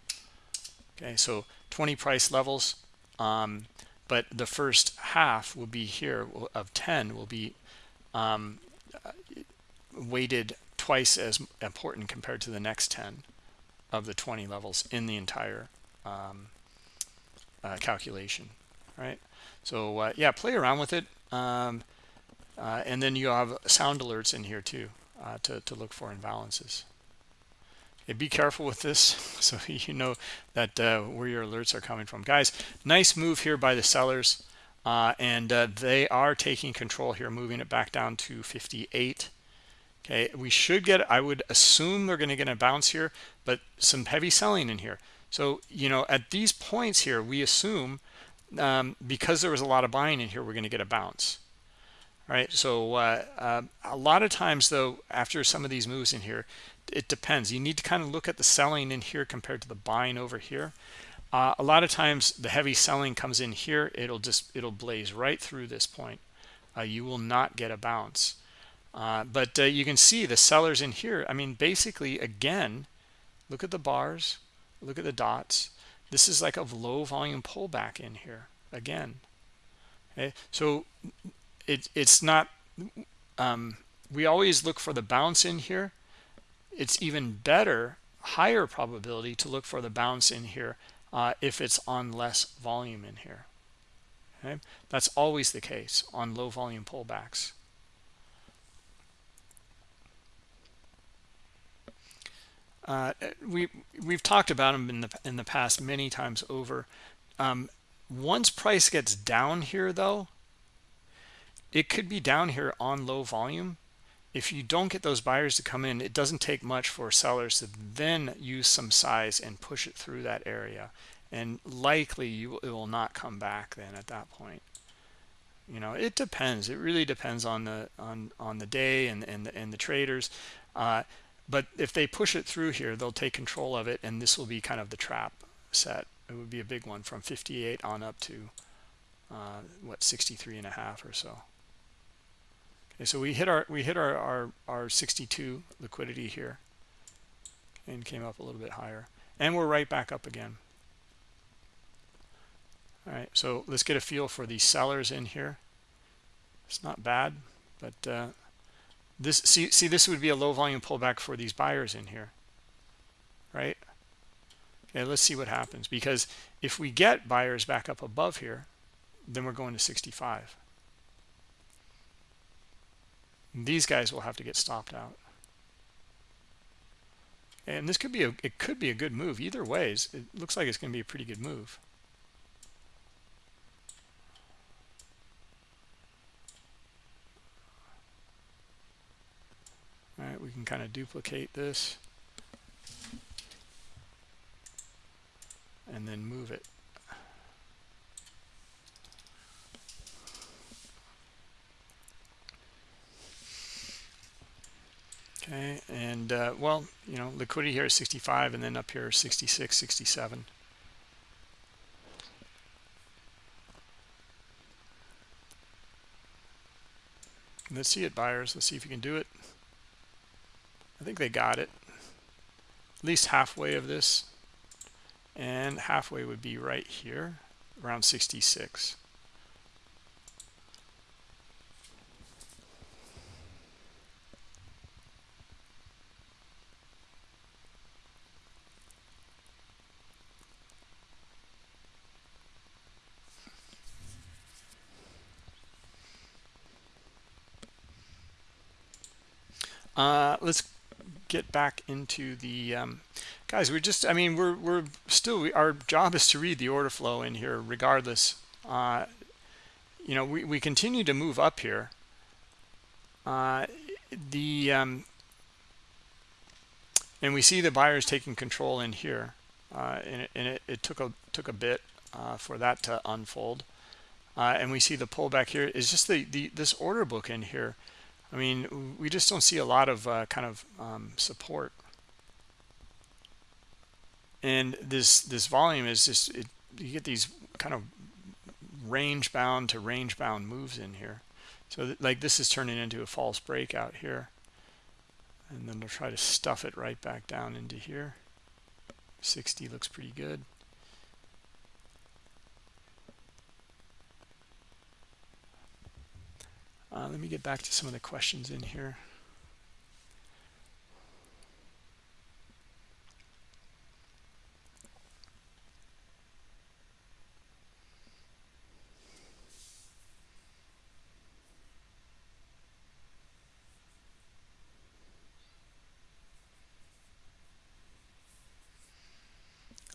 okay? So 20 price levels um, but the first half will be here of 10 will be um, weighted twice as important compared to the next 10 of the 20 levels in the entire um, uh, calculation right? So uh, yeah play around with it um, uh, and then you have sound alerts in here too uh, to, to look for imbalances okay, be careful with this so you know that uh, where your alerts are coming from. Guys nice move here by the sellers uh, and they are taking control here moving it back down to 58 okay we should get i would assume they're going to get a bounce here but some heavy selling in here so, you know, at these points here, we assume um, because there was a lot of buying in here, we're going to get a bounce. right? So uh, uh, a lot of times, though, after some of these moves in here, it depends. You need to kind of look at the selling in here compared to the buying over here. Uh, a lot of times, the heavy selling comes in here. It'll just it'll blaze right through this point. Uh, you will not get a bounce. Uh, but uh, you can see the sellers in here. I mean, basically, again, look at the bars look at the dots. This is like a low volume pullback in here again. Okay so it, it's not um, we always look for the bounce in here. It's even better higher probability to look for the bounce in here uh, if it's on less volume in here. Okay that's always the case on low volume pullbacks Uh, we we've talked about them in the in the past many times over. Um, once price gets down here, though, it could be down here on low volume. If you don't get those buyers to come in, it doesn't take much for sellers to then use some size and push it through that area, and likely you it will not come back then at that point. You know, it depends. It really depends on the on on the day and and the, and the traders. Uh, but if they push it through here they'll take control of it and this will be kind of the trap set. It would be a big one from 58 on up to uh, what 63 and a half or so. Okay so we hit our we hit our our, our 62 liquidity here and came up a little bit higher. And we're right back up again. All right so let's get a feel for the sellers in here. It's not bad but uh, this see see this would be a low volume pullback for these buyers in here right? Okay let's see what happens because if we get buyers back up above here then we're going to 65 these guys will have to get stopped out. And this could be a it could be a good move. Either ways it looks like it's going to be a pretty good move All right, we can kind of duplicate this and then move it. Okay, and uh, well, you know, liquidity here is 65 and then up here 66, 67. Let's see it, buyers. Let's see if you can do it i think they got it. At least halfway of this. And halfway would be right here around 66 Uh, let's get back into the um, guys. We're just, I mean, we're we're still we, our job is to read the order flow in here, regardless. Uh, you know, we we continue to move up here. Uh, the um, and we see the buyers taking control in here, uh, and, it, and it, it, took a took a bit uh, for that to unfold. Uh, and we see the pullback here is just the, the this order book in here I mean, we just don't see a lot of uh, kind of um, support. And this this volume is just, it, you get these kind of range bound to range bound moves in here. So like this is turning into a false breakout here. And then they'll try to stuff it right back down into here. 60 looks pretty good. Uh, let me get back to some of the questions in here.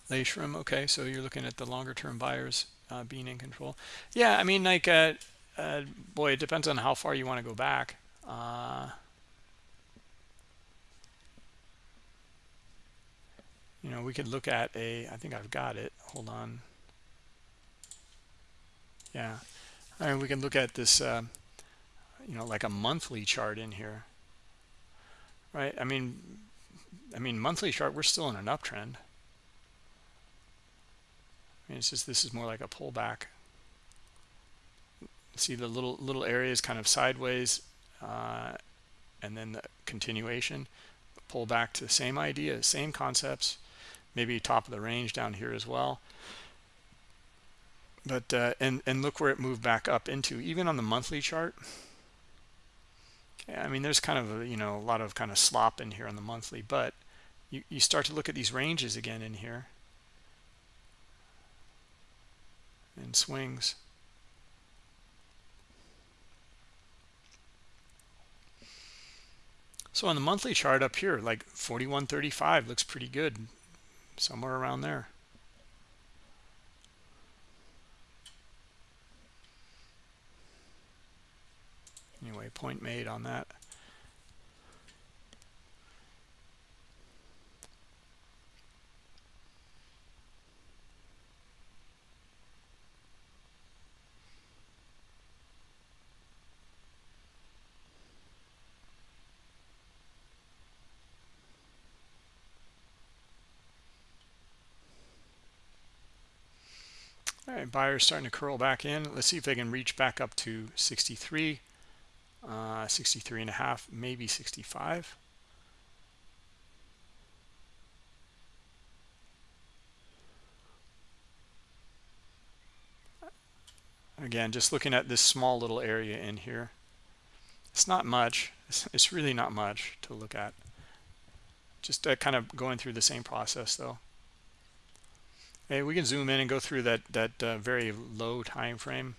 Layshram, okay, so you're looking at the longer term buyers uh, being in control. Yeah, I mean, like, uh, uh, boy, it depends on how far you want to go back. Uh, you know, we could look at a, I think I've got it. Hold on. Yeah. I mean, we can look at this, uh, you know, like a monthly chart in here. Right? I mean, I mean, monthly chart, we're still in an uptrend. I mean, it's just, this is more like a pullback see the little little areas kind of sideways uh, and then the continuation pull back to the same idea same concepts maybe top of the range down here as well. But uh, and and look where it moved back up into even on the monthly chart. Okay, I mean there's kind of a, you know a lot of kind of slop in here on the monthly but you, you start to look at these ranges again in here. And swings So on the monthly chart up here, like 41.35 looks pretty good, somewhere around there. Anyway, point made on that. All right, buyers starting to curl back in. Let's see if they can reach back up to 63, uh, 63 and a half, maybe 65. Again, just looking at this small little area in here. It's not much. It's, it's really not much to look at. Just uh, kind of going through the same process though. Okay, we can zoom in and go through that that uh, very low time frame.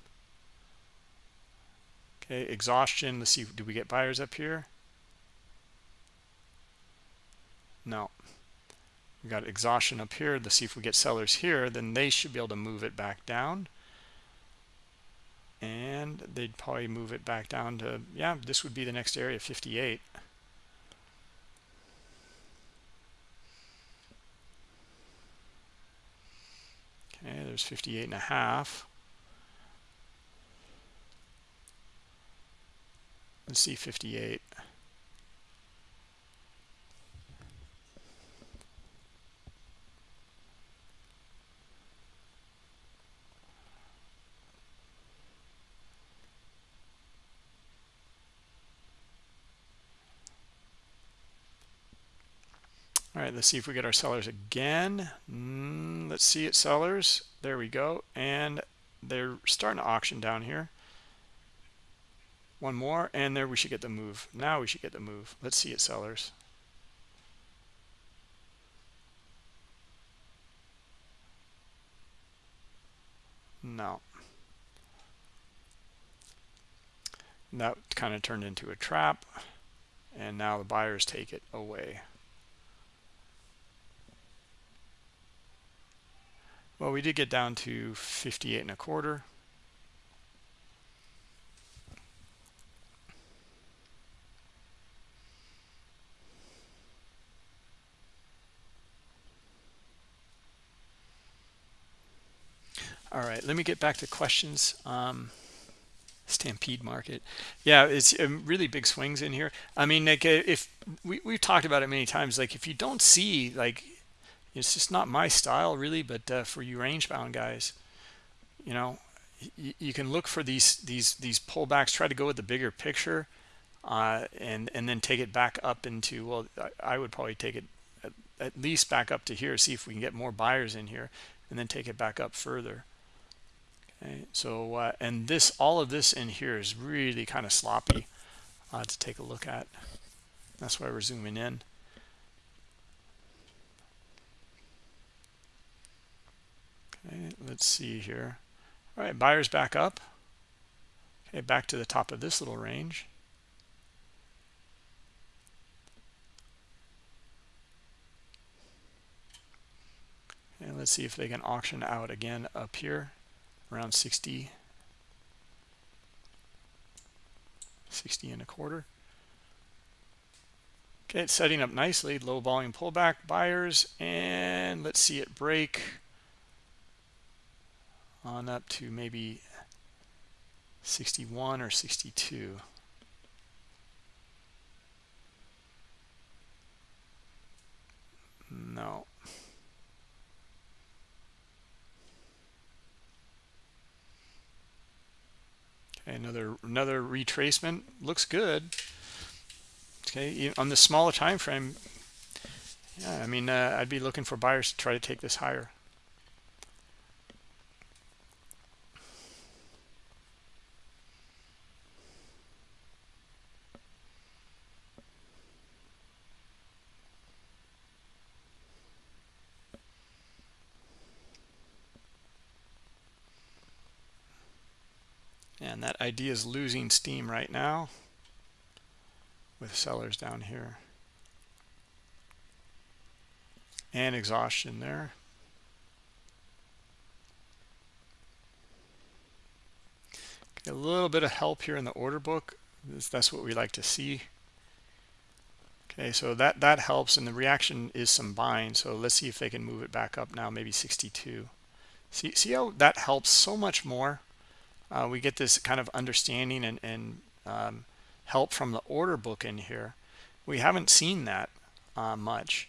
Okay, exhaustion. Let's see. Do we get buyers up here? No. We got exhaustion up here. Let's see if we get sellers here. Then they should be able to move it back down. And they'd probably move it back down to, yeah, this would be the next area, 58. Okay, there's 58 and a half. Let's see 58. all right let's see if we get our sellers again. Mm, let's see it sellers. There we go. And they're starting to auction down here. One more and there we should get the move. Now we should get the move. Let's see it sellers. No. That kind of turned into a trap and now the buyers take it away well we did get down to 58 and a quarter. All right let me get back to questions. Um, stampede market. Yeah it's um, really big swings in here. I mean like uh, if we, we've talked about it many times like if you don't see like it's just not my style really but uh, for you range bound guys you know you can look for these these these pullbacks try to go with the bigger picture uh, and and then take it back up into well I, would probably take it at, at least back up to here see if we can get more buyers in here and then take it back up further. Okay so uh, and this all of this in here is really kind of sloppy uh, to take a look at. That's why we're zooming in okay let's see here. All right buyers back up. Okay back to the top of this little range. And let's see if they can auction out again up here around 60 60 and a quarter. Okay it's setting up nicely. Low volume pullback buyers and let's see it break on up to maybe 61 or 62 no. Okay another another retracement. Looks good. Okay on the smaller time frame yeah i mean uh, i'd be looking for buyers to try to take this higher and that idea is losing steam right now with sellers down here. And exhaustion there. Get a little bit of help here in the order book. That's what we like to see. Okay so that that helps and the reaction is some buying so let's see if they can move it back up now maybe 62 see see how that helps so much more uh, we get this kind of understanding and, and um, help from the order book in here. We haven't seen that uh, much.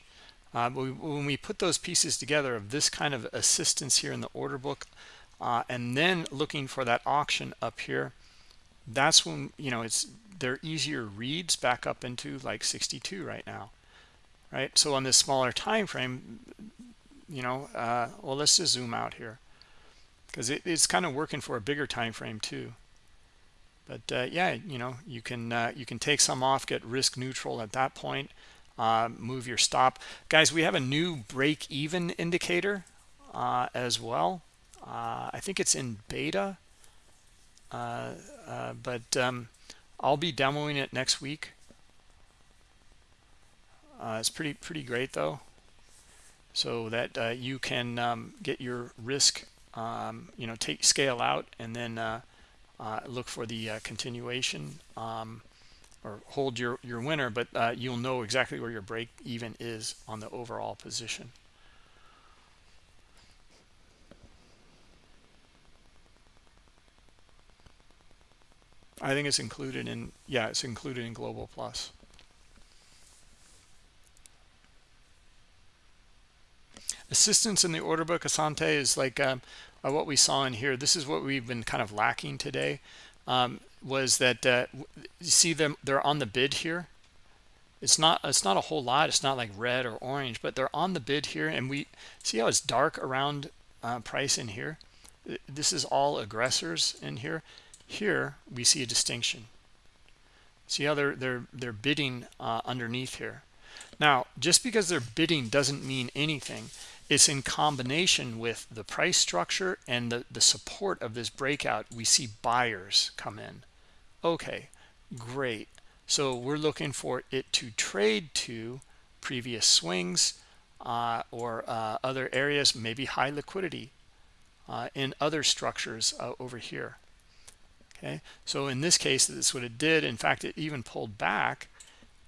Uh, we, when we put those pieces together of this kind of assistance here in the order book uh, and then looking for that auction up here that's when you know it's they're easier reads back up into like 62 right now right? So on this smaller time frame you know uh, well let's just zoom out here because it, it's kind of working for a bigger time frame too. But uh, yeah you know you can uh, you can take some off get risk neutral at that point uh, move your stop. Guys we have a new break even indicator uh, as well. Uh, I think it's in beta. Uh, but um, I'll be demoing it next week. It's pretty pretty great though. So that you can um, get your risk um, you know take scale out and then uh, uh, look for the uh, continuation um, or hold your your winner but uh, you'll know exactly where your break even is on the overall position. I think it's included in yeah it's included in global plus assistance in the order book asante is like um, uh, what we saw in here. This is what we've been kind of lacking today um, was that uh, you see them they're on the bid here. It's not it's not a whole lot. It's not like red or orange but they're on the bid here and we see how it's dark around uh, price in here? This is all aggressors in here. Here we see a distinction. See how they're they're they're bidding uh, underneath here. Now just because they're bidding doesn't mean anything it's in combination with the price structure and the the support of this breakout we see buyers come in. Okay great. So we're looking for it to trade to previous swings uh, or uh, other areas maybe high liquidity uh, in other structures uh, over here. Okay so in this case that's what it did. In fact it even pulled back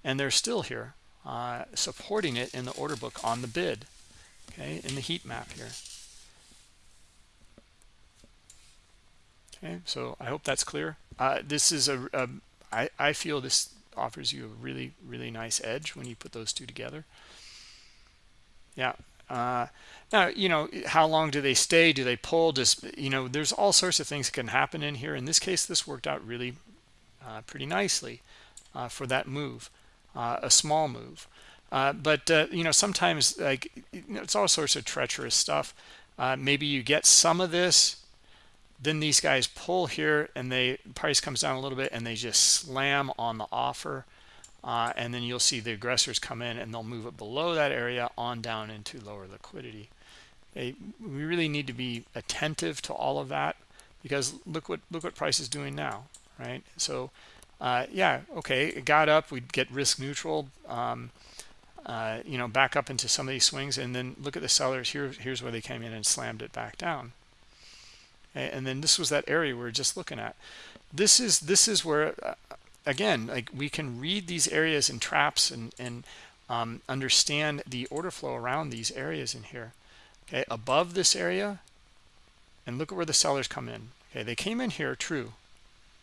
and they're still here uh, supporting it in the order book on the bid okay in the heat map here. Okay so i hope that's clear. Uh, this is a, a I, I feel this offers you a really really nice edge when you put those two together. Yeah uh, now you know how long do they stay? Do they pull? Does you know there's all sorts of things that can happen in here. In this case this worked out really uh, pretty nicely uh, for that move uh, a small move uh, but uh, you know sometimes like you know, it's all sorts of treacherous stuff. Uh, maybe you get some of this then these guys pull here and they price comes down a little bit and they just slam on the offer. Uh, and then you'll see the aggressors come in and they'll move it below that area on down into lower liquidity. We really need to be attentive to all of that because look what look what price is doing now right? So uh, yeah okay it got up we'd get risk neutral. Um, uh, you know back up into some of these swings and then look at the sellers. Here here's where they came in and slammed it back down. And then this was that area we are just looking at. This is this is where uh, again like we can read these areas and traps and and um, understand the order flow around these areas in here. Okay above this area and look at where the sellers come in. Okay they came in here true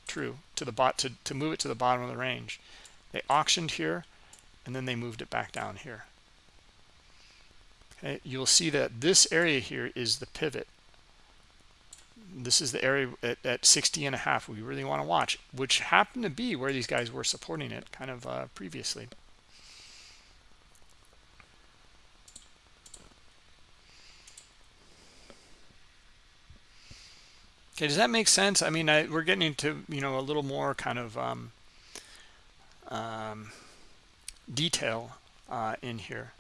true to the bot to, to move it to the bottom of the range. They auctioned here and then they moved it back down here. Okay you'll see that this area here is the pivot. This is the area at, at 60 and a half we really want to watch which happened to be where these guys were supporting it kind of uh, previously. Okay does that make sense? I mean I, we're getting into you know a little more kind of um, um, detail uh, in here.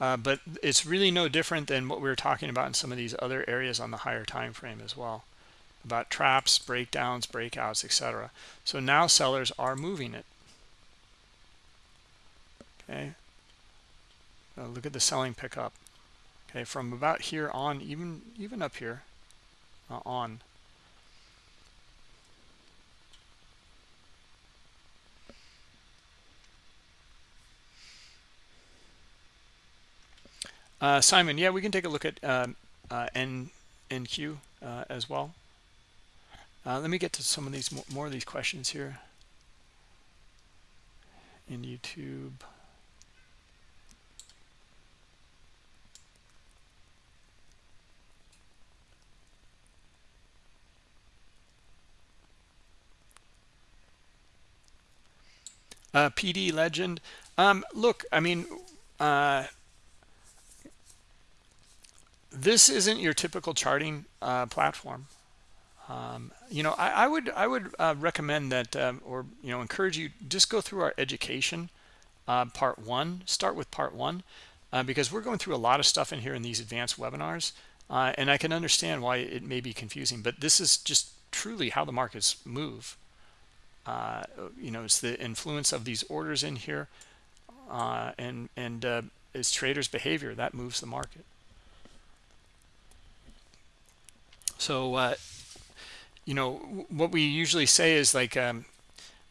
Uh, but it's really no different than what we were talking about in some of these other areas on the higher time frame as well about traps breakdowns breakouts etc so now sellers are moving it. Okay. Uh, look at the selling pickup. Okay from about here on even even up here uh, on Uh, Simon, yeah, we can take a look at um, uh, N, NQ uh, as well. Uh, let me get to some of these more of these questions here in YouTube. Uh, PD legend. Um, look, I mean, uh, this isn't your typical charting uh, platform. Um, you know, I, I, would I would uh, recommend that, um, or you know, encourage you just go through our education uh, part one. Start with part one uh, because we're going through a lot of stuff in here in these advanced webinars, uh, and I can understand why it may be confusing. But this is just truly how the markets move. Uh, you know, it's the influence of these orders in here, and and it's traders' behavior that moves the market. So, uh, you know, what we usually say is like, um,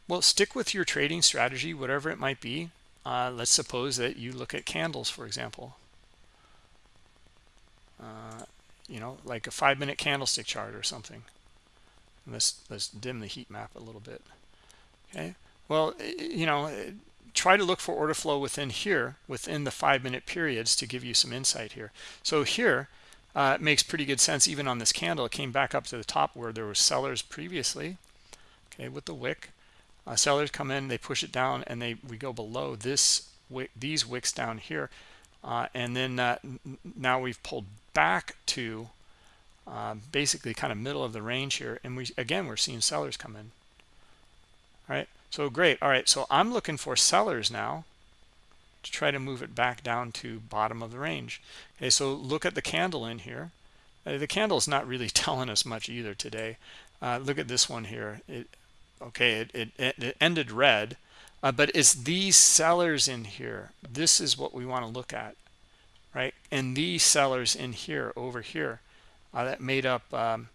well, stick with your trading strategy, whatever it might be. Uh, let's suppose that you look at candles, for example. Uh, you know, like a five-minute candlestick chart or something. And let's let's dim the heat map a little bit. Okay. Well, you know, try to look for order flow within here, within the five-minute periods, to give you some insight here. So here, uh, it makes pretty good sense even on this candle. It came back up to the top where there were sellers previously, okay, with the wick. uh, sellers come in they push it down and they we go below this wick these wicks down here uh, and then uh, now we've pulled back to uh, basically kind of middle of the range here and we again we're seeing sellers come in all right so great all right so i'm looking for sellers now to try to move it back down to bottom of the range. Okay so look at the candle in here. Uh, the candle is not really telling us much either today. Uh, look at this one here. It okay it, it, it ended red uh, but it's these sellers in here. This is what we want to look at right? And these sellers in here over here uh, that made up um,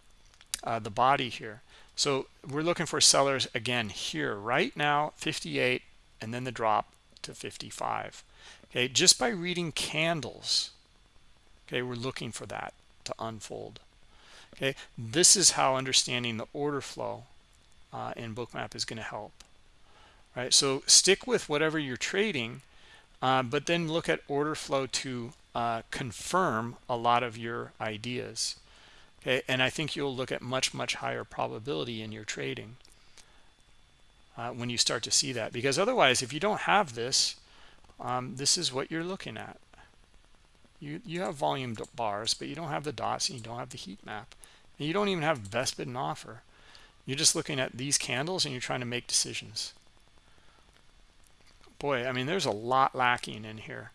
uh, the body here. So we're looking for sellers again here right now 58 and then the drop to 55 okay just by reading candles okay we're looking for that to unfold. Okay this is how understanding the order flow uh, in bookmap is going to help right? So stick with whatever you're trading uh, but then look at order flow to uh, confirm a lot of your ideas. Okay and i think you'll look at much much higher probability in your trading uh, when you start to see that. Because otherwise if you don't have this um, this is what you're looking at. You you have volume bars but you don't have the dots and you don't have the heat map. And you don't even have best bid and offer. You're just looking at these candles and you're trying to make decisions. Boy i mean there's a lot lacking in here.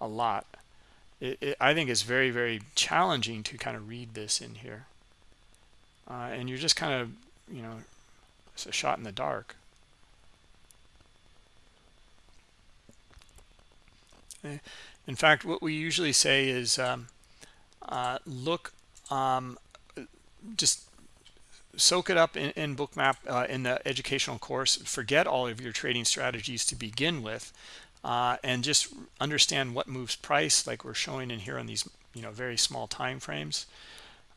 A lot. It, it, I think it's very, very challenging to kind of read this in here. Uh, and you're just kind of, you know, it's a shot in the dark. Eh, in fact, what we usually say is um, uh, look, um, just soak it up in, in bookmap uh, in the educational course forget all of your trading strategies to begin with uh, and just understand what moves price like we're showing in here on these you know very small time frames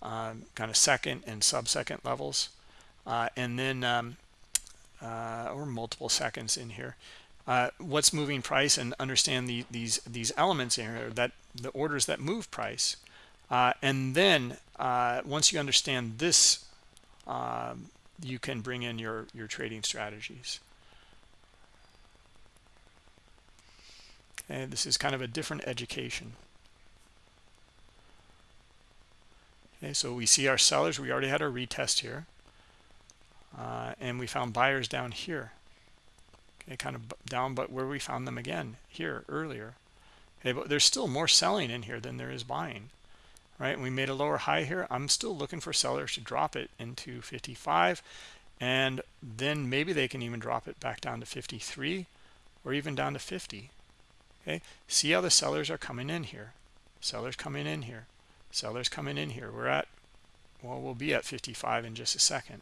um, kind of second and sub-second levels uh, and then um, uh, or multiple seconds in here. Uh, what's moving price and understand the, these these elements here that the orders that move price. Uh, and then uh, once you understand this um, you can bring in your your trading strategies. And this is kind of a different education. Okay so we see our sellers. We already had our retest here uh, and we found buyers down here. Okay kind of down but where we found them again here earlier okay but there's still more selling in here than there is buying right? We made a lower high here. I'm still looking for sellers to drop it into 55 and then maybe they can even drop it back down to 53 or even down to 50 okay? See how the sellers are coming in here. Sellers coming in here. Sellers coming in here. We're at well we'll be at 55 in just a second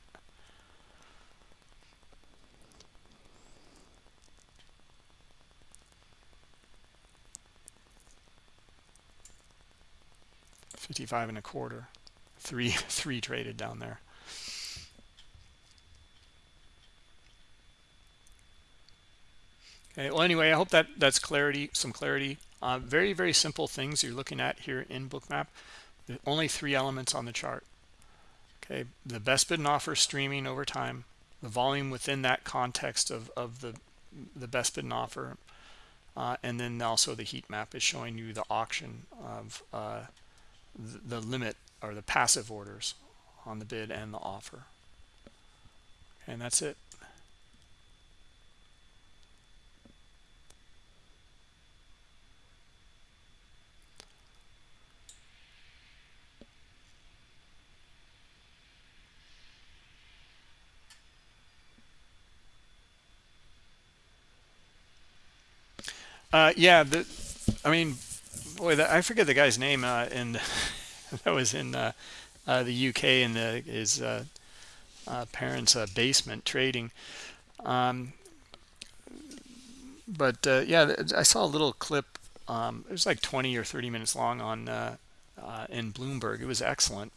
Fifty-five and a quarter, three three traded down there. Okay, well, anyway, I hope that that's clarity, some clarity. Uh, very, very simple things you're looking at here in Bookmap. only three elements on the chart. Okay, the best bid and offer streaming over time, the volume within that context of, of the, the best bid and offer, uh, and then also the heat map is showing you the auction of uh, the, limit or the passive orders on the bid and the offer. And that's it. Uh, yeah, the, I mean, boy, the, I forget the guy's name uh, in that was in uh, uh the UK in the, his uh, uh, parents' basement trading. Um, but yeah, I saw a little clip. Um, it was like 20 or 30 minutes long on in Bloomberg. It was excellent.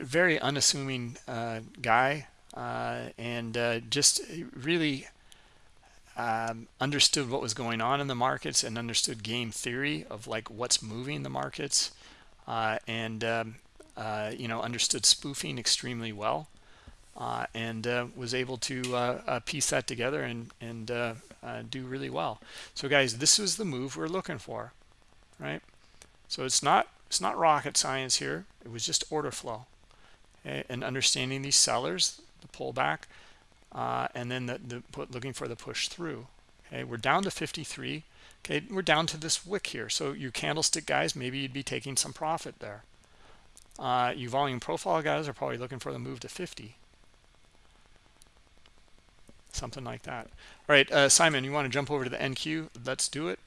very unassuming guy, and just really um, understood what was going on in the markets and understood game theory of like what's moving the markets uh, and um, uh, you know understood spoofing extremely well uh, and uh, was able to uh, uh, piece that together and and do really well. So guys, this is the move we're looking for, right? So it's not it's not rocket science here. It was just order flow, okay? and understanding these sellers, the pullback, and then the, the put, looking for the push through. Okay, we're down to 53. Okay, we're down to this wick here. So you candlestick guys, maybe you'd be taking some profit there. Uh, you volume profile guys are probably looking for the move to 50 something like that all right uh, simon you want to jump over to the nq let's do it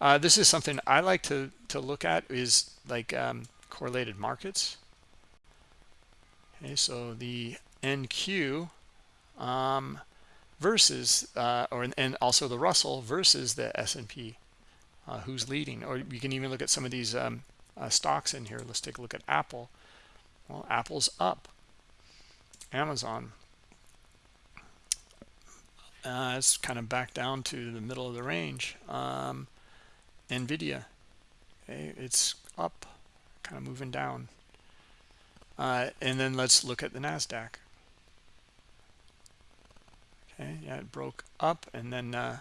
uh, this is something i like to to look at is like um, correlated markets okay so the nq um, versus uh, or and also the russell versus the s&p uh, who's leading. Or you can even look at some of these um, uh, stocks in here. Let's take a look at apple. Well apple's up. Amazon uh, it's kind of back down to the middle of the range. Um, nvidia okay, it's up kind of moving down. Uh, and then let's look at the nasdaq okay yeah it broke up and then uh,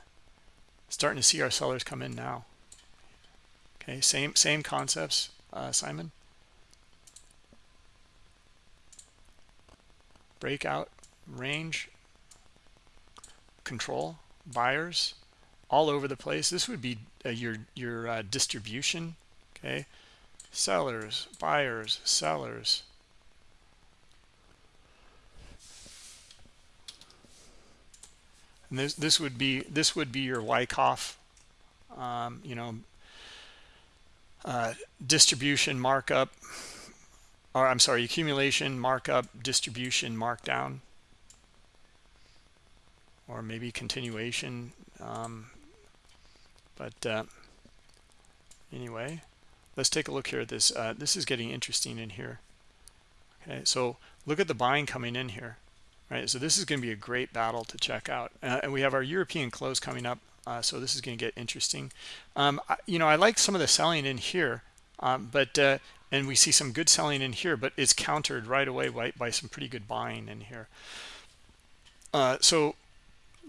starting to see our sellers come in now. Okay same same concepts uh, simon? Breakout range control buyers all over the place. This would be uh, your your uh, distribution okay? Sellers buyers sellers and this this would be this would be your Wyckoff um, you know uh, distribution markup or I'm sorry accumulation markup distribution markdown or maybe continuation um, but uh, anyway let's take a look here at this uh, this is getting interesting in here. Okay so look at the buying coming in here right so this is going to be a great battle to check out uh, and we have our European close coming up uh, so this is going to get interesting. Um, I, you know I like some of the selling in here um, but uh, and we see some good selling in here but it's countered right away by, by some pretty good buying in here. Uh, so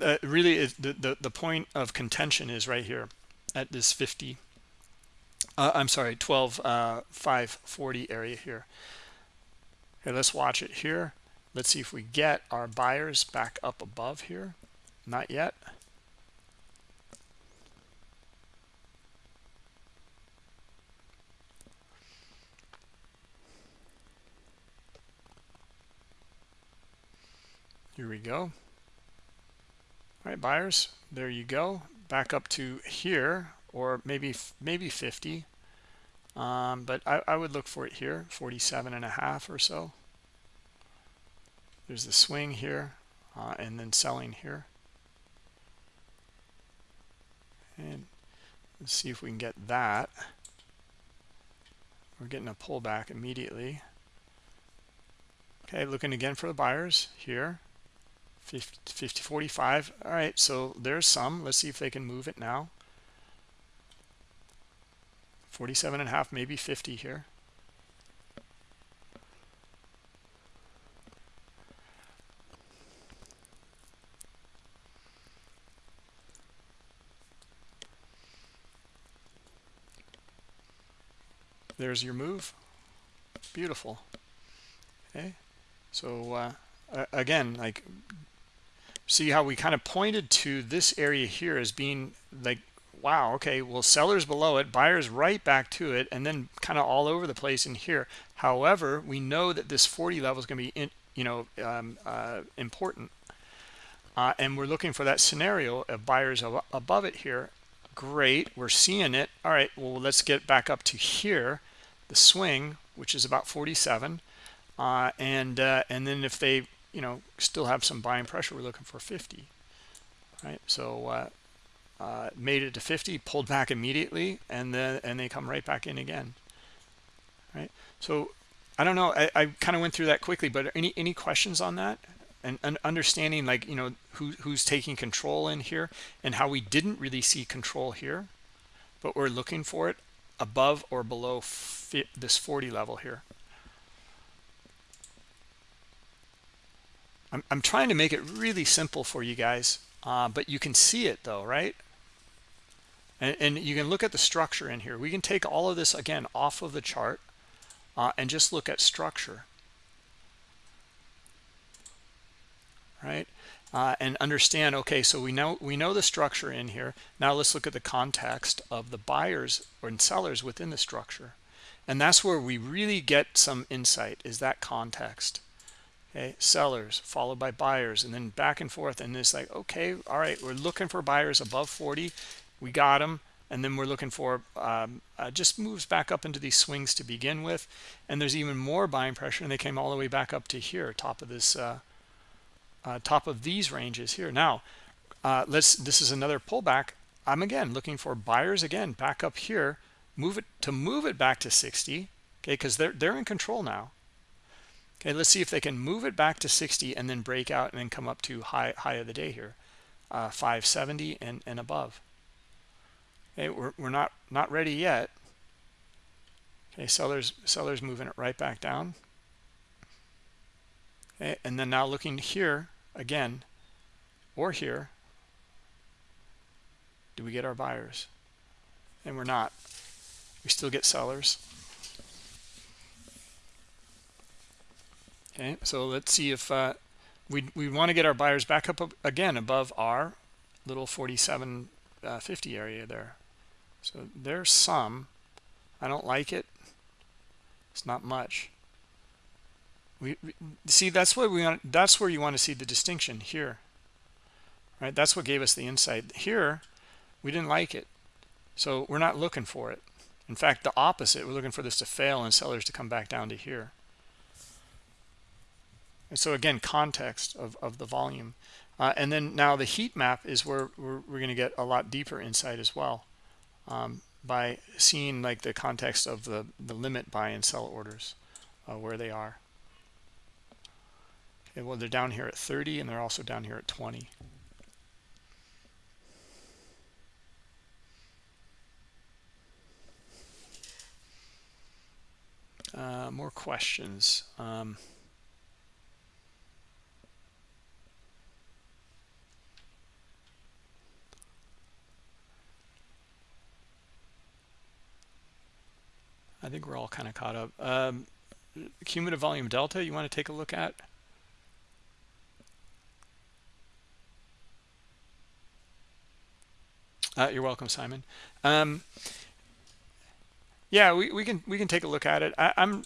uh, really the, the, the point of contention is right here at this 50 uh, I'm sorry 12 uh, 540 area here. Okay let's watch it here let's see if we get our buyers back up above here. Not yet. Here we go. All right buyers there you go. Back up to here or maybe maybe 50 um, but I, I would look for it here 47 and a half or so there's the swing here uh, and then selling here. And let's see if we can get that. We're getting a pullback immediately. Okay looking again for the buyers here. 50, 50 45 all right so there's some. Let's see if they can move it now. 47 and a half maybe 50 here there's your move. Beautiful. Okay. So uh, again like see how we kind of pointed to this area here as being like wow okay well sellers below it buyers right back to it and then kind of all over the place in here. However we know that this 40 level is going to be in, you know um, uh, important. Uh, and we're looking for that scenario of buyers above it here. Great we're seeing it. All right well let's get back up to here the swing which is about 47 uh, and uh, and then if they you know still have some buying pressure we're looking for 50 right? So uh, uh, made it to 50 pulled back immediately and then and they come right back in again right? So I don't know I, I kind of went through that quickly but any any questions on that? And, and understanding like you know who, who's taking control in here and how we didn't really see control here but we're looking for it above or below this 40 level here I'm, I'm trying to make it really simple for you guys, uh, but you can see it though, right? And, and, you can look at the structure in here. We can take all of this again off of the chart uh, and just look at structure, right? Uh, and understand. Okay, so we know we know the structure in here. Now let's look at the context of the buyers or sellers within the structure, and that's where we really get some insight. Is that context? okay sellers followed by buyers and then back and forth and it's like okay all right we're looking for buyers above 40 we got them and then we're looking for um, uh, just moves back up into these swings to begin with and there's even more buying pressure and they came all the way back up to here top of this uh, uh, top of these ranges here now uh, let's this is another pullback i'm again looking for buyers again back up here move it to move it back to 60 okay because they're they're in control now Okay, let's see if they can move it back to 60 and then break out and then come up to high high of the day here, uh, 570 and and above. Okay, we're we're not not ready yet. Okay, sellers sellers moving it right back down. Okay, and then now looking here again, or here. Do we get our buyers? And we're not. We still get sellers. okay so let's see if uh, we we want to get our buyers back up again above our little 4750 uh, area there so there's some I don't like it it's not much we, see that's what we want that's where you want to see the distinction here right that's what gave us the insight here we didn't like it so we're not looking for it in fact the opposite we're looking for this to fail and sellers to come back down to here and so again, context of, of the volume. Uh, and then now the heat map is where we're, we're going to get a lot deeper insight as well um, by seeing like the context of the, the limit buy and sell orders, uh, where they are. Okay, well, they're down here at 30 and they're also down here at 20. Uh, more questions. Um, I think we're all kind of caught up. Um, cumulative volume delta, you want to take a look at? Uh, you're welcome, Simon. Um, yeah, we, we can we can take a look at it. I, am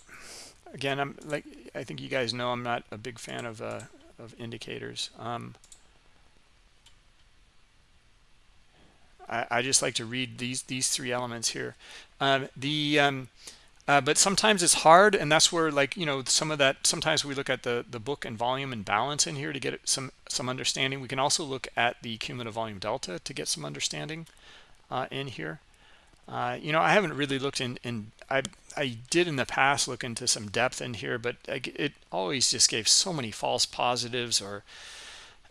again, I'm like I think you guys know I'm not a big fan of uh, of indicators. Um, I, I, just like to read these these three elements here. Um, the um, uh, but sometimes it's hard, and that's where like you know some of that. Sometimes we look at the the book and volume imbalance in here to get some some understanding. We can also look at the cumulative volume delta to get some understanding uh, in here. Uh, you know, I haven't really looked in, in I, I did in the past look into some depth in here, but it always just gave so many false positives or,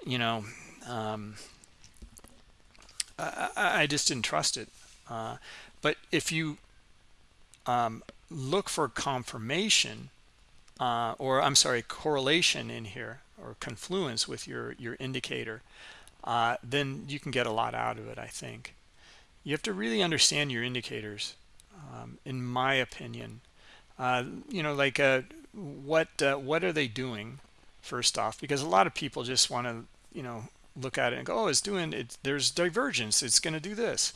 you know, um, I, I, just didn't trust it. Uh, but if you um, look for confirmation, uh, or I'm sorry, correlation in here or confluence with your, your indicator, uh, then you can get a lot out of it, I think. You have to really understand your indicators, um, in my opinion. Uh, you know, like uh, what uh, what are they doing, first off? Because a lot of people just want to, you know, look at it and go, oh, it's doing it. There's divergence. It's going to do this.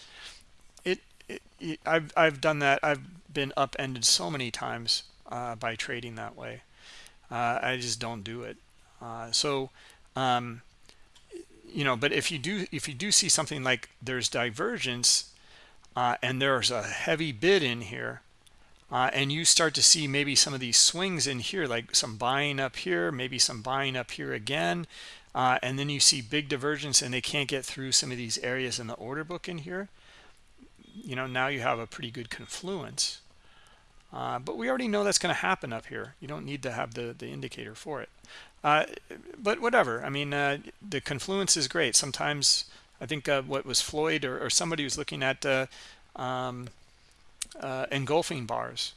It, it, it, I've I've done that. I've been upended so many times uh, by trading that way. Uh, I just don't do it. Uh, so, um, you know, but if you do if you do see something like there's divergence uh, and there's a heavy bid in here, uh, and you start to see maybe some of these swings in here, like some buying up here, maybe some buying up here again, uh, and then you see big divergence and they can't get through some of these areas in the order book in here you know now you have a pretty good confluence uh, but we already know that's going to happen up here. You don't need to have the the indicator for it. Uh, but whatever. I mean uh, the confluence is great. Sometimes i think uh, what was floyd or, or, somebody was looking at uh, um, engulfing bars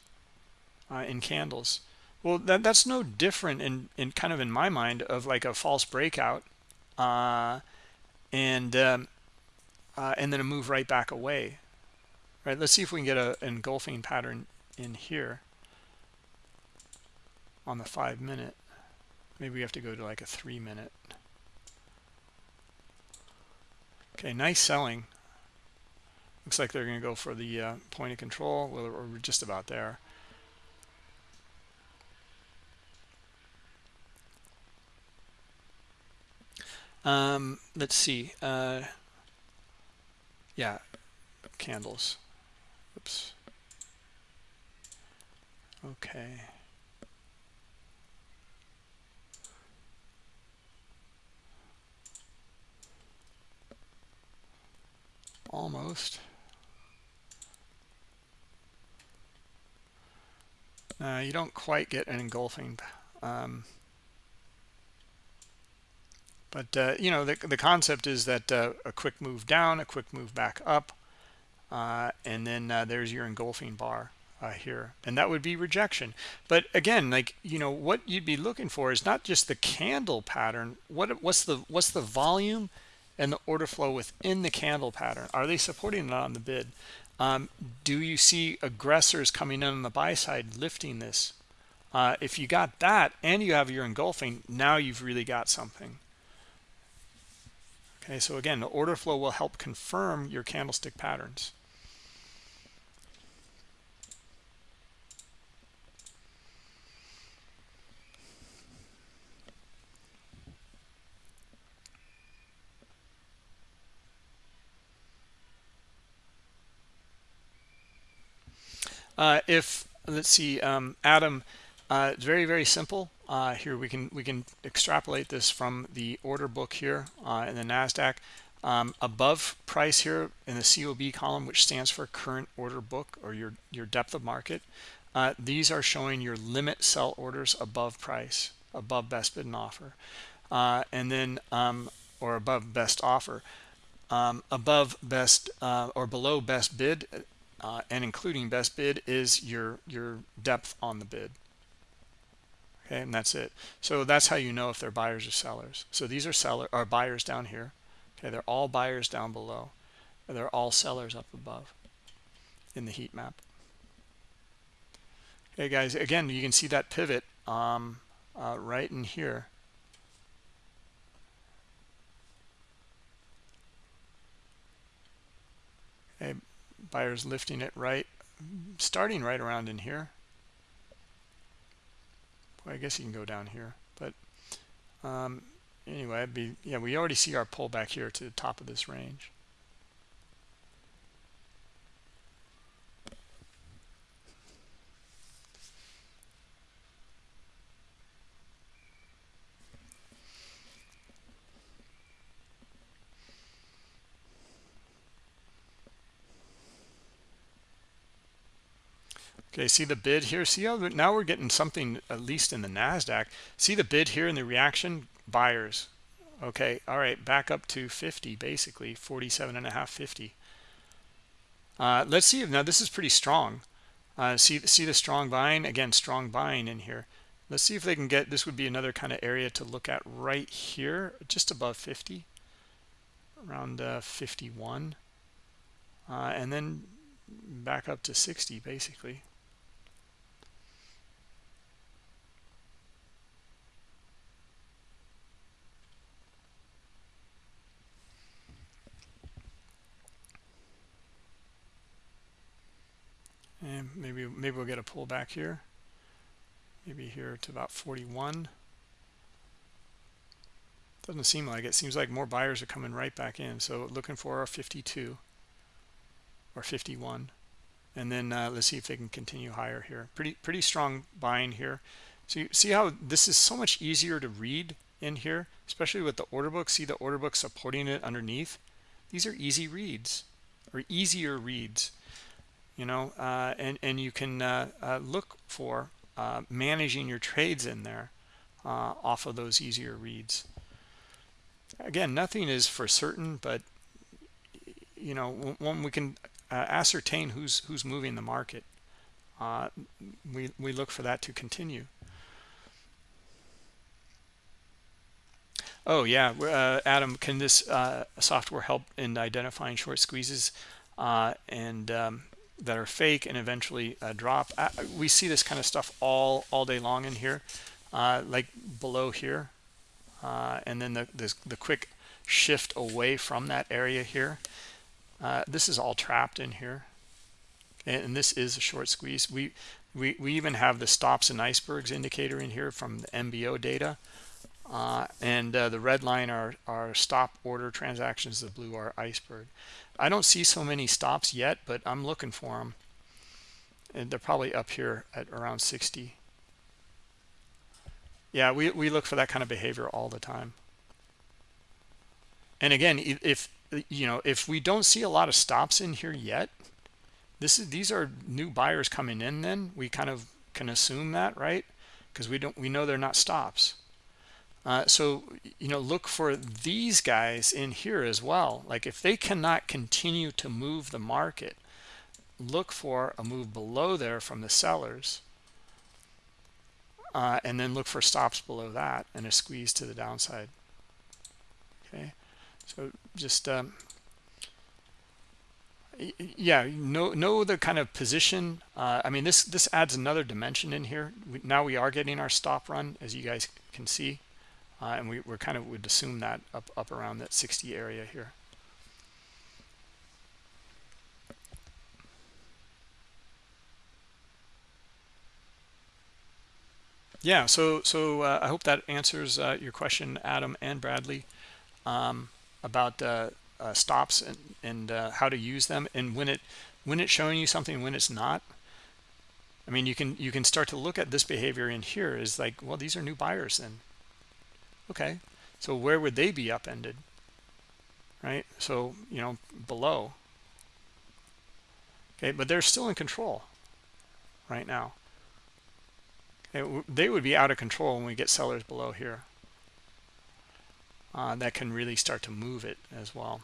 in candles. Well that that's no different in in kind of in my mind of like a false breakout uh and um uh, and then a move right back away. Right? Let's see if we can get a engulfing pattern in here on the five minute. Maybe we have to go to like a three minute. Okay nice selling. Looks like they're going to go for the uh, point of control. Well we're just about there. Um let's see uh yeah candles oops okay. Almost. Uh, you don't quite get an engulfing um, but uh, you know the, the concept is that uh, a quick move down a quick move back up uh, and then uh, there's your engulfing bar uh, here and that would be rejection. But again like you know what you'd be looking for is not just the candle pattern. What what's the what's the volume and the order flow within the candle pattern? Are they supporting it on the bid? Um, do you see aggressors coming in on the buy side lifting this? Uh, if you got that and you have your engulfing now you've really got something. Okay so again the order flow will help confirm your candlestick patterns uh, if let's see um, adam uh, it's very very simple. Uh, here we can we can extrapolate this from the order book here uh, in the nasdaq. Um, above price here in the cob column which stands for current order book or your your depth of market uh, these are showing your limit sell orders above price above best bid and offer. Uh, and then um, or above best offer. Um, above best or below best bid uh, and including best bid is your your depth on the bid. Okay and that's it. So that's how you know if they're buyers or sellers. So these are seller are buyers down here. Okay they're all buyers down below. They're all sellers up above in the heat map. Okay guys again you can see that pivot um, uh, right in here okay buyers lifting it right starting right around in here. Well, I guess you can go down here but um, anyway be yeah we already see our pullback here to the top of this range Okay, see the bid here. See how now we're getting something at least in the Nasdaq. See the bid here in the reaction buyers. Okay, all right, back up to 50 basically, 47 and a half, 50. Uh, let's see if now this is pretty strong. Uh, see see the strong buying again, strong buying in here. Let's see if they can get this would be another kind of area to look at right here, just above 50, around uh, 51, uh, and then back up to 60 basically. And maybe maybe we'll get a pullback here. Maybe here to about 41 doesn't seem like it. Seems like more buyers are coming right back in. So looking for a 52 or 51 and then uh, let's see if they can continue higher here. Pretty pretty strong buying here. So you see how this is so much easier to read in here? Especially with the order book. See the order book supporting it underneath? These are easy reads or easier reads you know uh, and and you can uh, uh, look for uh, managing your trades in there off of those easier reads again nothing is for certain but you know when we can ascertain who's who's moving the market we we look for that to continue Oh, yeah. Uh, Adam, can this uh, software help in identifying short squeezes? Uh, and um, that are fake and eventually uh, drop? Uh, we see this kind of stuff all all day long in here, uh, like below here, and then the, the the quick shift away from that area here. this is all trapped in here, and this is a short squeeze. We we we even have the stops and icebergs indicator in here from the MBO data uh, and uh, the red line are, are stop order transactions. The blue are iceberg. I don't see so many stops yet, but I'm looking for them. And they're probably up here at around 60. Yeah, we, we look for that kind of behavior all the time. And again, if you know, if we don't see a lot of stops in here yet, this is these are new buyers coming in then we kind of can assume that, right? Because we don't we know they're not stops. Uh, so, you know, look for these guys in here as well. Like if they cannot continue to move the market, look for a move below there from the sellers. Uh, and then look for stops below that and a squeeze to the downside. Okay, so just um, yeah, know know the kind of position. Uh, I mean, this this adds another dimension in here. We, now we are getting our stop run, as you guys can see uh, and we, we're kind of would assume that up up around that 60 area here. Yeah so so uh, i hope that answers uh, your question adam and bradley um, about uh, uh stops and, and uh, how to use them. And when it when it's showing you something when it's not i mean you can you can start to look at this behavior in here is like well these are new buyers then okay. So where would they be upended? Right? So you know below. Okay but they're still in control right now. They would be out of control when we get sellers below here. Uh, that can really start to move it as well.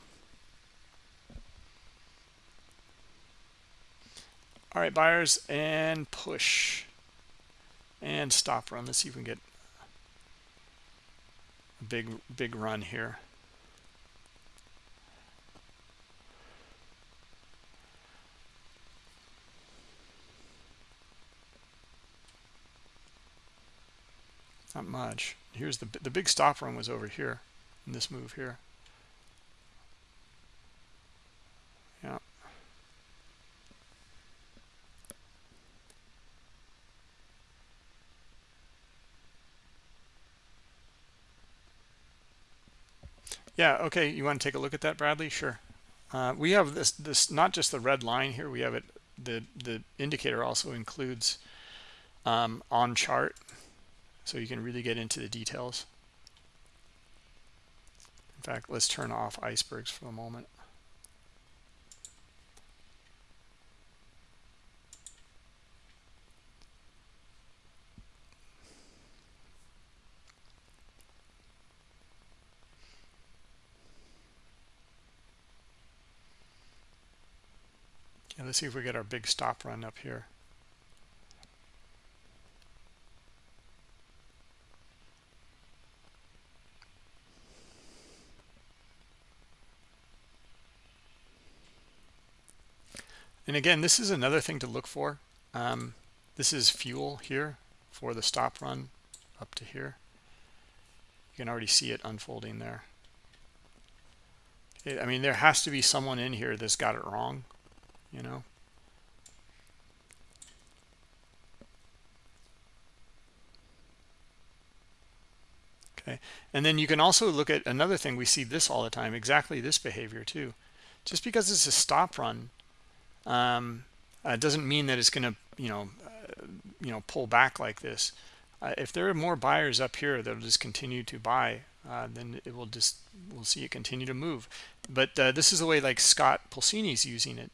All right buyers and push. And stop run. Let's see if we can get big big run here. Not much. Here's the the big stop run was over here in this move here yeah Yeah, okay. You want to take a look at that, Bradley? Sure. Uh, we have this, this not just the red line here. We have it. The the indicator also includes um, on chart, so you can really get into the details. In fact, let's turn off icebergs for a moment. Let's see if we get our big stop run up here. And again, this is another thing to look for. Um, this is fuel here for the stop run up to here. You can already see it unfolding there. I mean, there has to be someone in here that's got it wrong you know? Okay. And then you can also look at another thing we see this all the time exactly this behavior too. Just because it's a stop run um, uh, doesn't mean that it's going to you know uh, you know pull back like this. Uh, if there are more buyers up here that'll just continue to buy uh, then it will just we'll see it continue to move. But uh, this is the way like Scott Pulcini's using it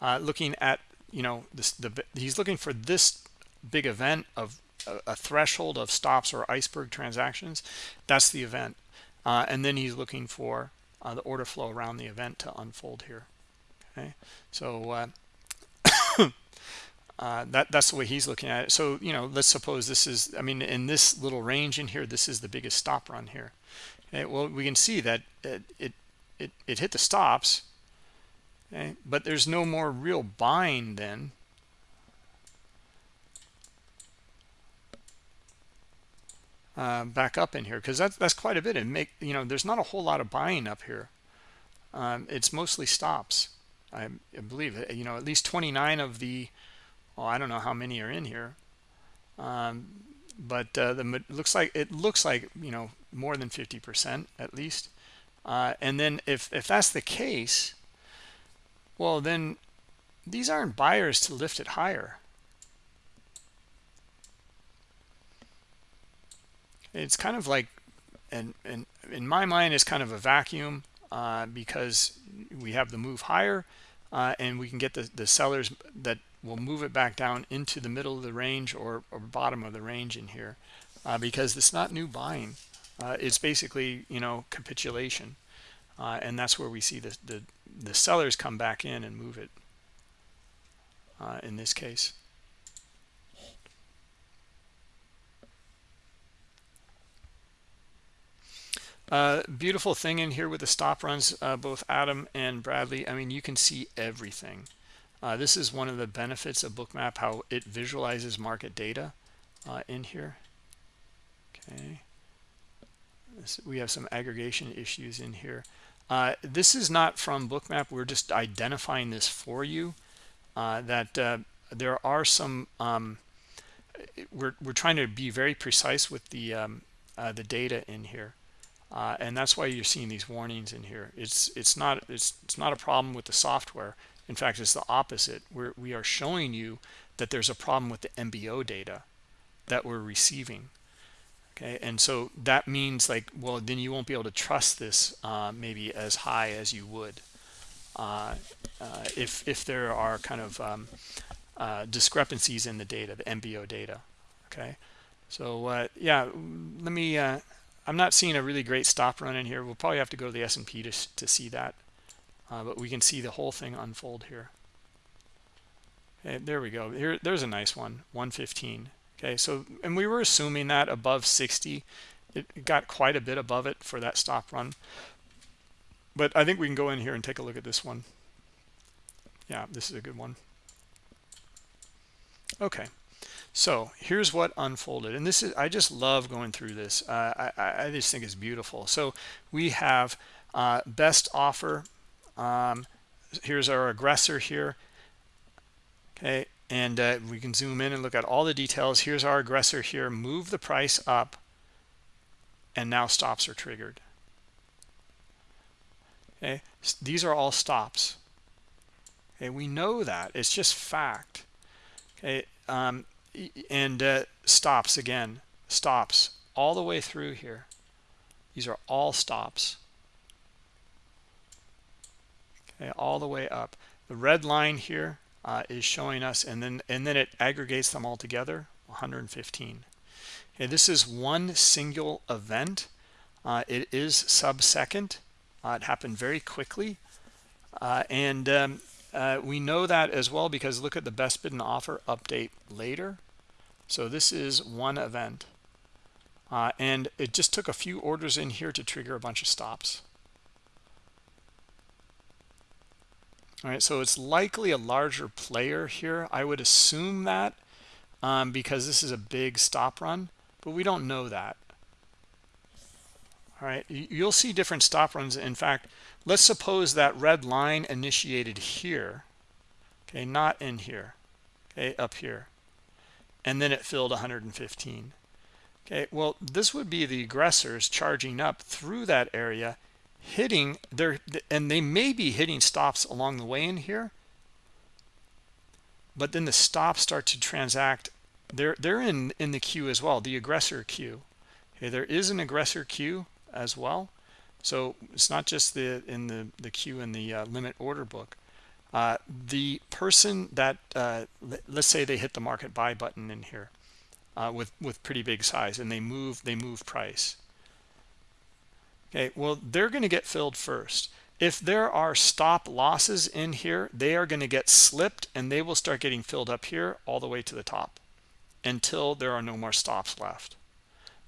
uh, looking at you know this the he's looking for this big event of a, a threshold of stops or iceberg transactions. That's the event. Uh, and then he's looking for uh, the order flow around the event to unfold here. Okay? So uh, uh, that that's the way he's looking at it. So you know let's suppose this is i mean in this little range in here this is the biggest stop run here. Okay? Well we can see that it it it, it hit the stops okay but there's no more real buying then. Uh, back up in here because that's that's quite a bit. And make you know there's not a whole lot of buying up here. Um, it's mostly stops I, I, believe. You know at least 29 of the well I don't know how many are in here. Um, but uh, the looks like it looks like you know more than 50 percent at least. Uh, and then if if that's the case well then these aren't buyers to lift it higher. It's kind of like and and in my mind it's kind of a vacuum uh, because we have the move higher uh, and we can get the, the sellers that will move it back down into the middle of the range or, or bottom of the range in here uh, because it's not new buying. Uh, it's basically you know capitulation uh, and that's where we see the, the the sellers come back in and move it uh, in this case Uh, beautiful thing in here with the stop runs, uh, both Adam and Bradley. I mean, you can see everything. Uh, this is one of the benefits of Bookmap, how it visualizes market data uh, in here. Okay. This, we have some aggregation issues in here. Uh, this is not from Bookmap. We're just identifying this for you. Uh, that there are some. Um, we're we're trying to be very precise with the um, the data in here uh, and that's why you're seeing these warnings in here it's it's not it's it's not a problem with the software in fact it's the opposite we're we are showing you that there's a problem with the mbo data that we're receiving okay and so that means like well then you won't be able to trust this uh, maybe as high as you would uh, uh if if there are kind of um, uh, discrepancies in the data the mbo data okay so uh, yeah let me I'm not seeing a really great stop run in here. We'll probably have to go to the S&P to, to see that. Uh, but we can see the whole thing unfold here. Okay, there we go. Here, there's a nice one, 115. Okay, so, and we were assuming that above 60. It got quite a bit above it for that stop run. But I think we can go in here and take a look at this one. Yeah, this is a good one. Okay. So here's what unfolded. And this is, I just love going through this. Uh, I, I just think it's beautiful. So we have uh, best offer. Um, here's our aggressor here. Okay. And uh, we can zoom in and look at all the details. Here's our aggressor here. Move the price up. And now stops are triggered. Okay. These are all stops. Okay. We know that. It's just fact. Okay. Um, and uh, stops again stops all the way through here these are all stops okay all the way up the red line here uh, is showing us and then and then it aggregates them all together 115 okay this is one single event. Uh, it is sub second uh, it happened very quickly. Uh, and um, uh, we know that as well because look at the best bid and offer update later. So this is one event. And it just took a few orders in here to trigger a bunch of stops. All right, so it's likely a larger player here. I would assume that um, because this is a big stop run, but we don't know that. All right, you'll see different stop runs. In fact, let's suppose that red line initiated here, okay, not in here, okay, up here and then it filled 115 okay well this would be the aggressors charging up through that area hitting there and they may be hitting stops along the way in here but then the stops start to transact. They're they're in in the queue as well the aggressor queue. Okay there is an aggressor queue as well. So it's not just the in the the queue in the uh, limit order book. Uh, the person that uh, let's say they hit the market buy button in here uh, with with pretty big size and they move they move price okay well they're going to get filled first if there are stop losses in here they are going to get slipped and they will start getting filled up here all the way to the top until there are no more stops left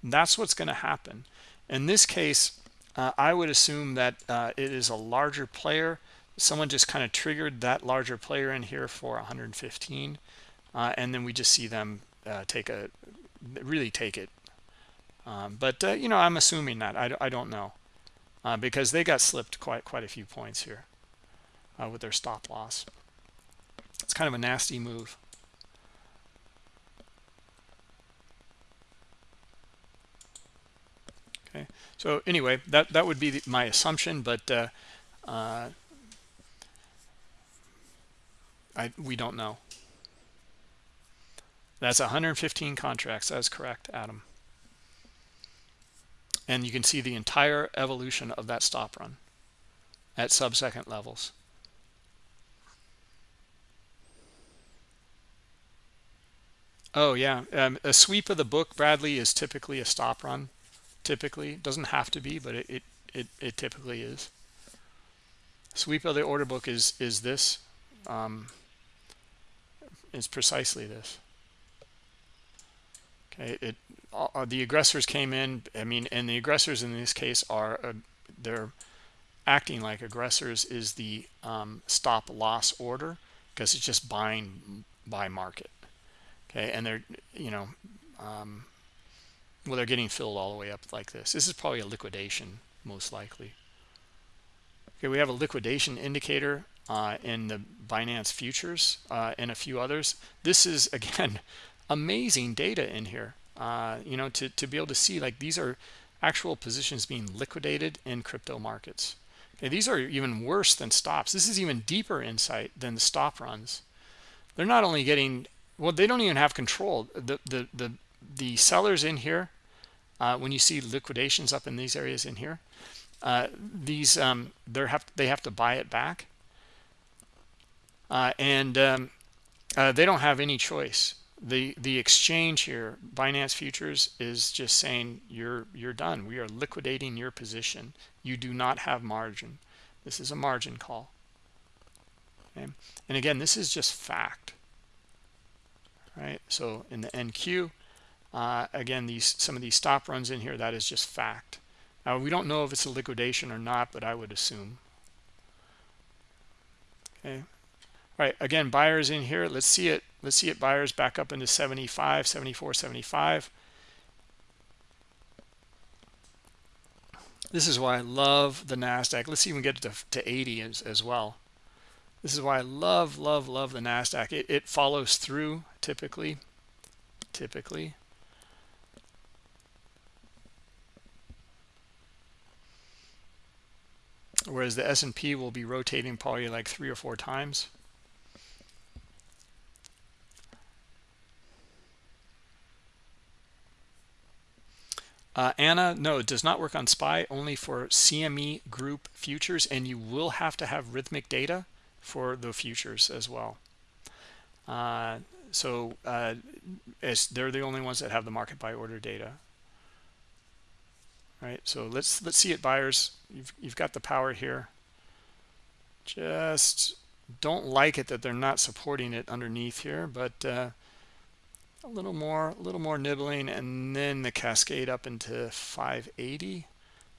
and that's what's going to happen in this case uh, I would assume that uh, it is a larger player. Someone just kind of triggered that larger player in here for 115. Uh, and then we just see them uh, take a, really take it. Um, but, uh, you know, I'm assuming that. I, I don't know. Uh, because they got slipped quite, quite a few points here with their stop loss. It's kind of a nasty move. okay so anyway that that would be the, my assumption but uh, uh, I we don't know that's 115 contracts that's correct Adam and you can see the entire evolution of that stop run at sub-second levels. Oh yeah um, a sweep of the book Bradley is typically a stop run typically. Doesn't have to be but it, it it, it typically is. Sweep of the order book is is this um is precisely this okay it uh, the aggressors came in i mean and the aggressors in this case are uh, they're acting like aggressors is the um, stop loss order because it's just buying by market. Okay and they're you know um, well they're getting filled all the way up like this. This is probably a liquidation most likely. Okay we have a liquidation indicator uh, in the binance futures uh, and a few others. This is again amazing data in here uh, you know to, to be able to see like these are actual positions being liquidated in crypto markets. Okay, these are even worse than stops. This is even deeper insight than the stop runs. They're not only getting well they don't even have control. The the the the sellers in here uh, when you see liquidations up in these areas in here uh, these um, they have they have to buy it back. Uh, and um, uh, they don't have any choice the the exchange here binance futures is just saying you're you're done. We are liquidating your position. You do not have margin. This is a margin call. Okay? and again this is just fact. Right? So in the nq uh, again these some of these stop runs in here that is just fact. Now we don't know if it's a liquidation or not but i would assume. Okay? All right again buyers in here let's see it let's see it buyers back up into 75 74 75 this is why i love the nasdaq. Let's even get to, to 80 as, as well. This is why i love love love the nasdaq. It, it follows through typically typically. Whereas the S&P will be rotating probably like three or four times. Uh, Anna, no, it does not work on SPY, only for CME group futures, and you will have to have Rithmic data for the futures as well. Uh, so uh, they're the only ones that have the market by order data. Right so let's let's see it buyers. You've, you've got the power here. Just don't like it that they're not supporting it underneath here but uh, a little more a little more nibbling and then the cascade up into 580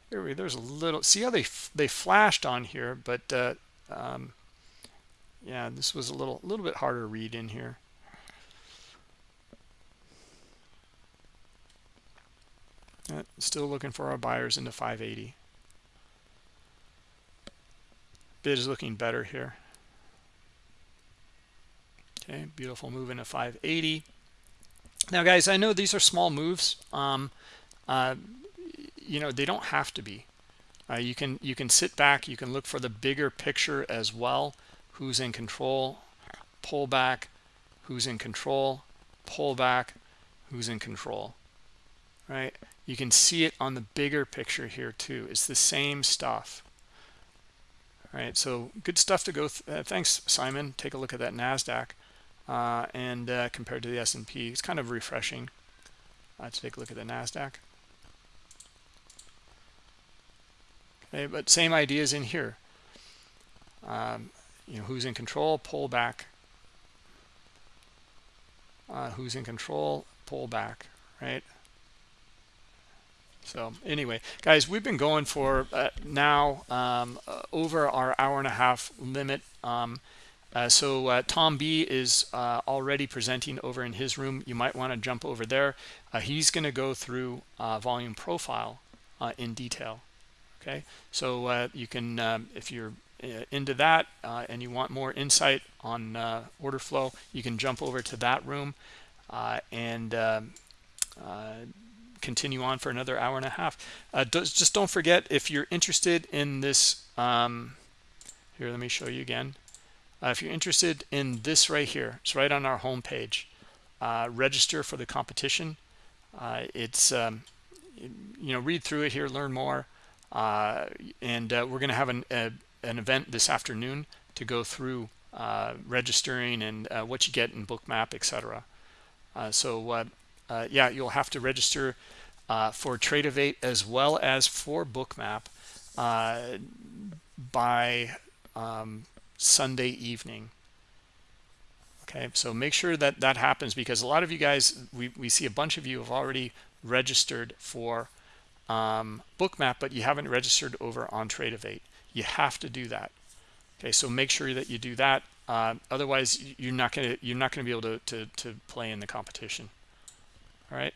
here we there's a little see how they they flashed on here but uh, um, yeah this was a little a little bit harder to read in here Uh, still looking for our buyers into 580. Bid is looking better here. Okay, beautiful move into 580. Now, guys, I know these are small moves. Um, uh, you know, they don't have to be. Uh, you can you can sit back. You can look for the bigger picture as well. Who's in control? Pull back. Who's in control? Pull back. Who's in control? Right? you can see it on the bigger picture here too it's the same stuff all right so good stuff to go uh, thanks simon take a look at that nasdaq uh, and uh, compared to the s&p it's kind of refreshing uh, to take a look at the nasdaq. Okay but same ideas in here. Um, you know who's in control pull back. Uh, who's in control pull back right? So anyway guys we've been going for uh, now um, uh, over our hour and a half limit. Um, uh, so uh, Tom B is uh, already presenting over in his room you might want to jump over there uh, he's going to go through volume profile in detail okay so you can um, if you're into that and you want more insight on order flow you can jump over to that room and um, continue on for another hour and a half. Uh, just don't forget, if you're interested in this, um, here, let me show you again. Uh, if you're interested in this right here, it's right on our home page. Uh, register for the competition. Uh, it's, um, you know, read through it here, learn more. Uh, and uh, we're going to have an, a, an event this afternoon to go through registering and what you get in bookmap, etc. so uh, yeah, you'll have to register uh, for Tradovate as well as for Bookmap uh, by um, Sunday evening. Okay, so make sure that that happens because a lot of you guys, we, we see a bunch of you have already registered for um, Bookmap, but you haven't registered over on Tradovate. You have to do that. Okay, so make sure that you do that. Uh, otherwise, you're not gonna you're not gonna be able to, to to play in the competition all right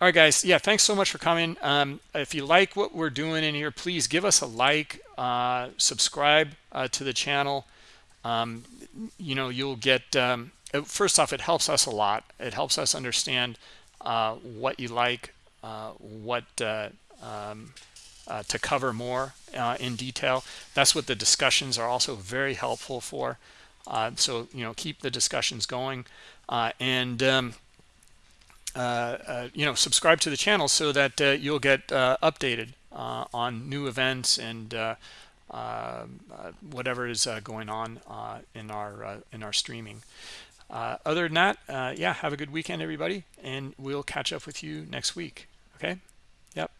all right guys. Yeah thanks so much for coming. Um, if you like what we're doing in here please give us a like uh, subscribe uh, to the channel. Um, you know you'll get um, first off it helps us a lot. It helps us understand uh, what you like uh, what uh, um, uh, to cover more in detail. That's what the discussions are also very helpful for. So you know keep the discussions going. And um, Uh, uh, you know subscribe to the channel so that uh, you'll get uh, updated on new events and whatever is going on in our in our streaming. Other than that yeah have a good weekend everybody and we'll catch up with you next week. Okay? Yep.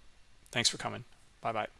Thanks for coming. Bye bye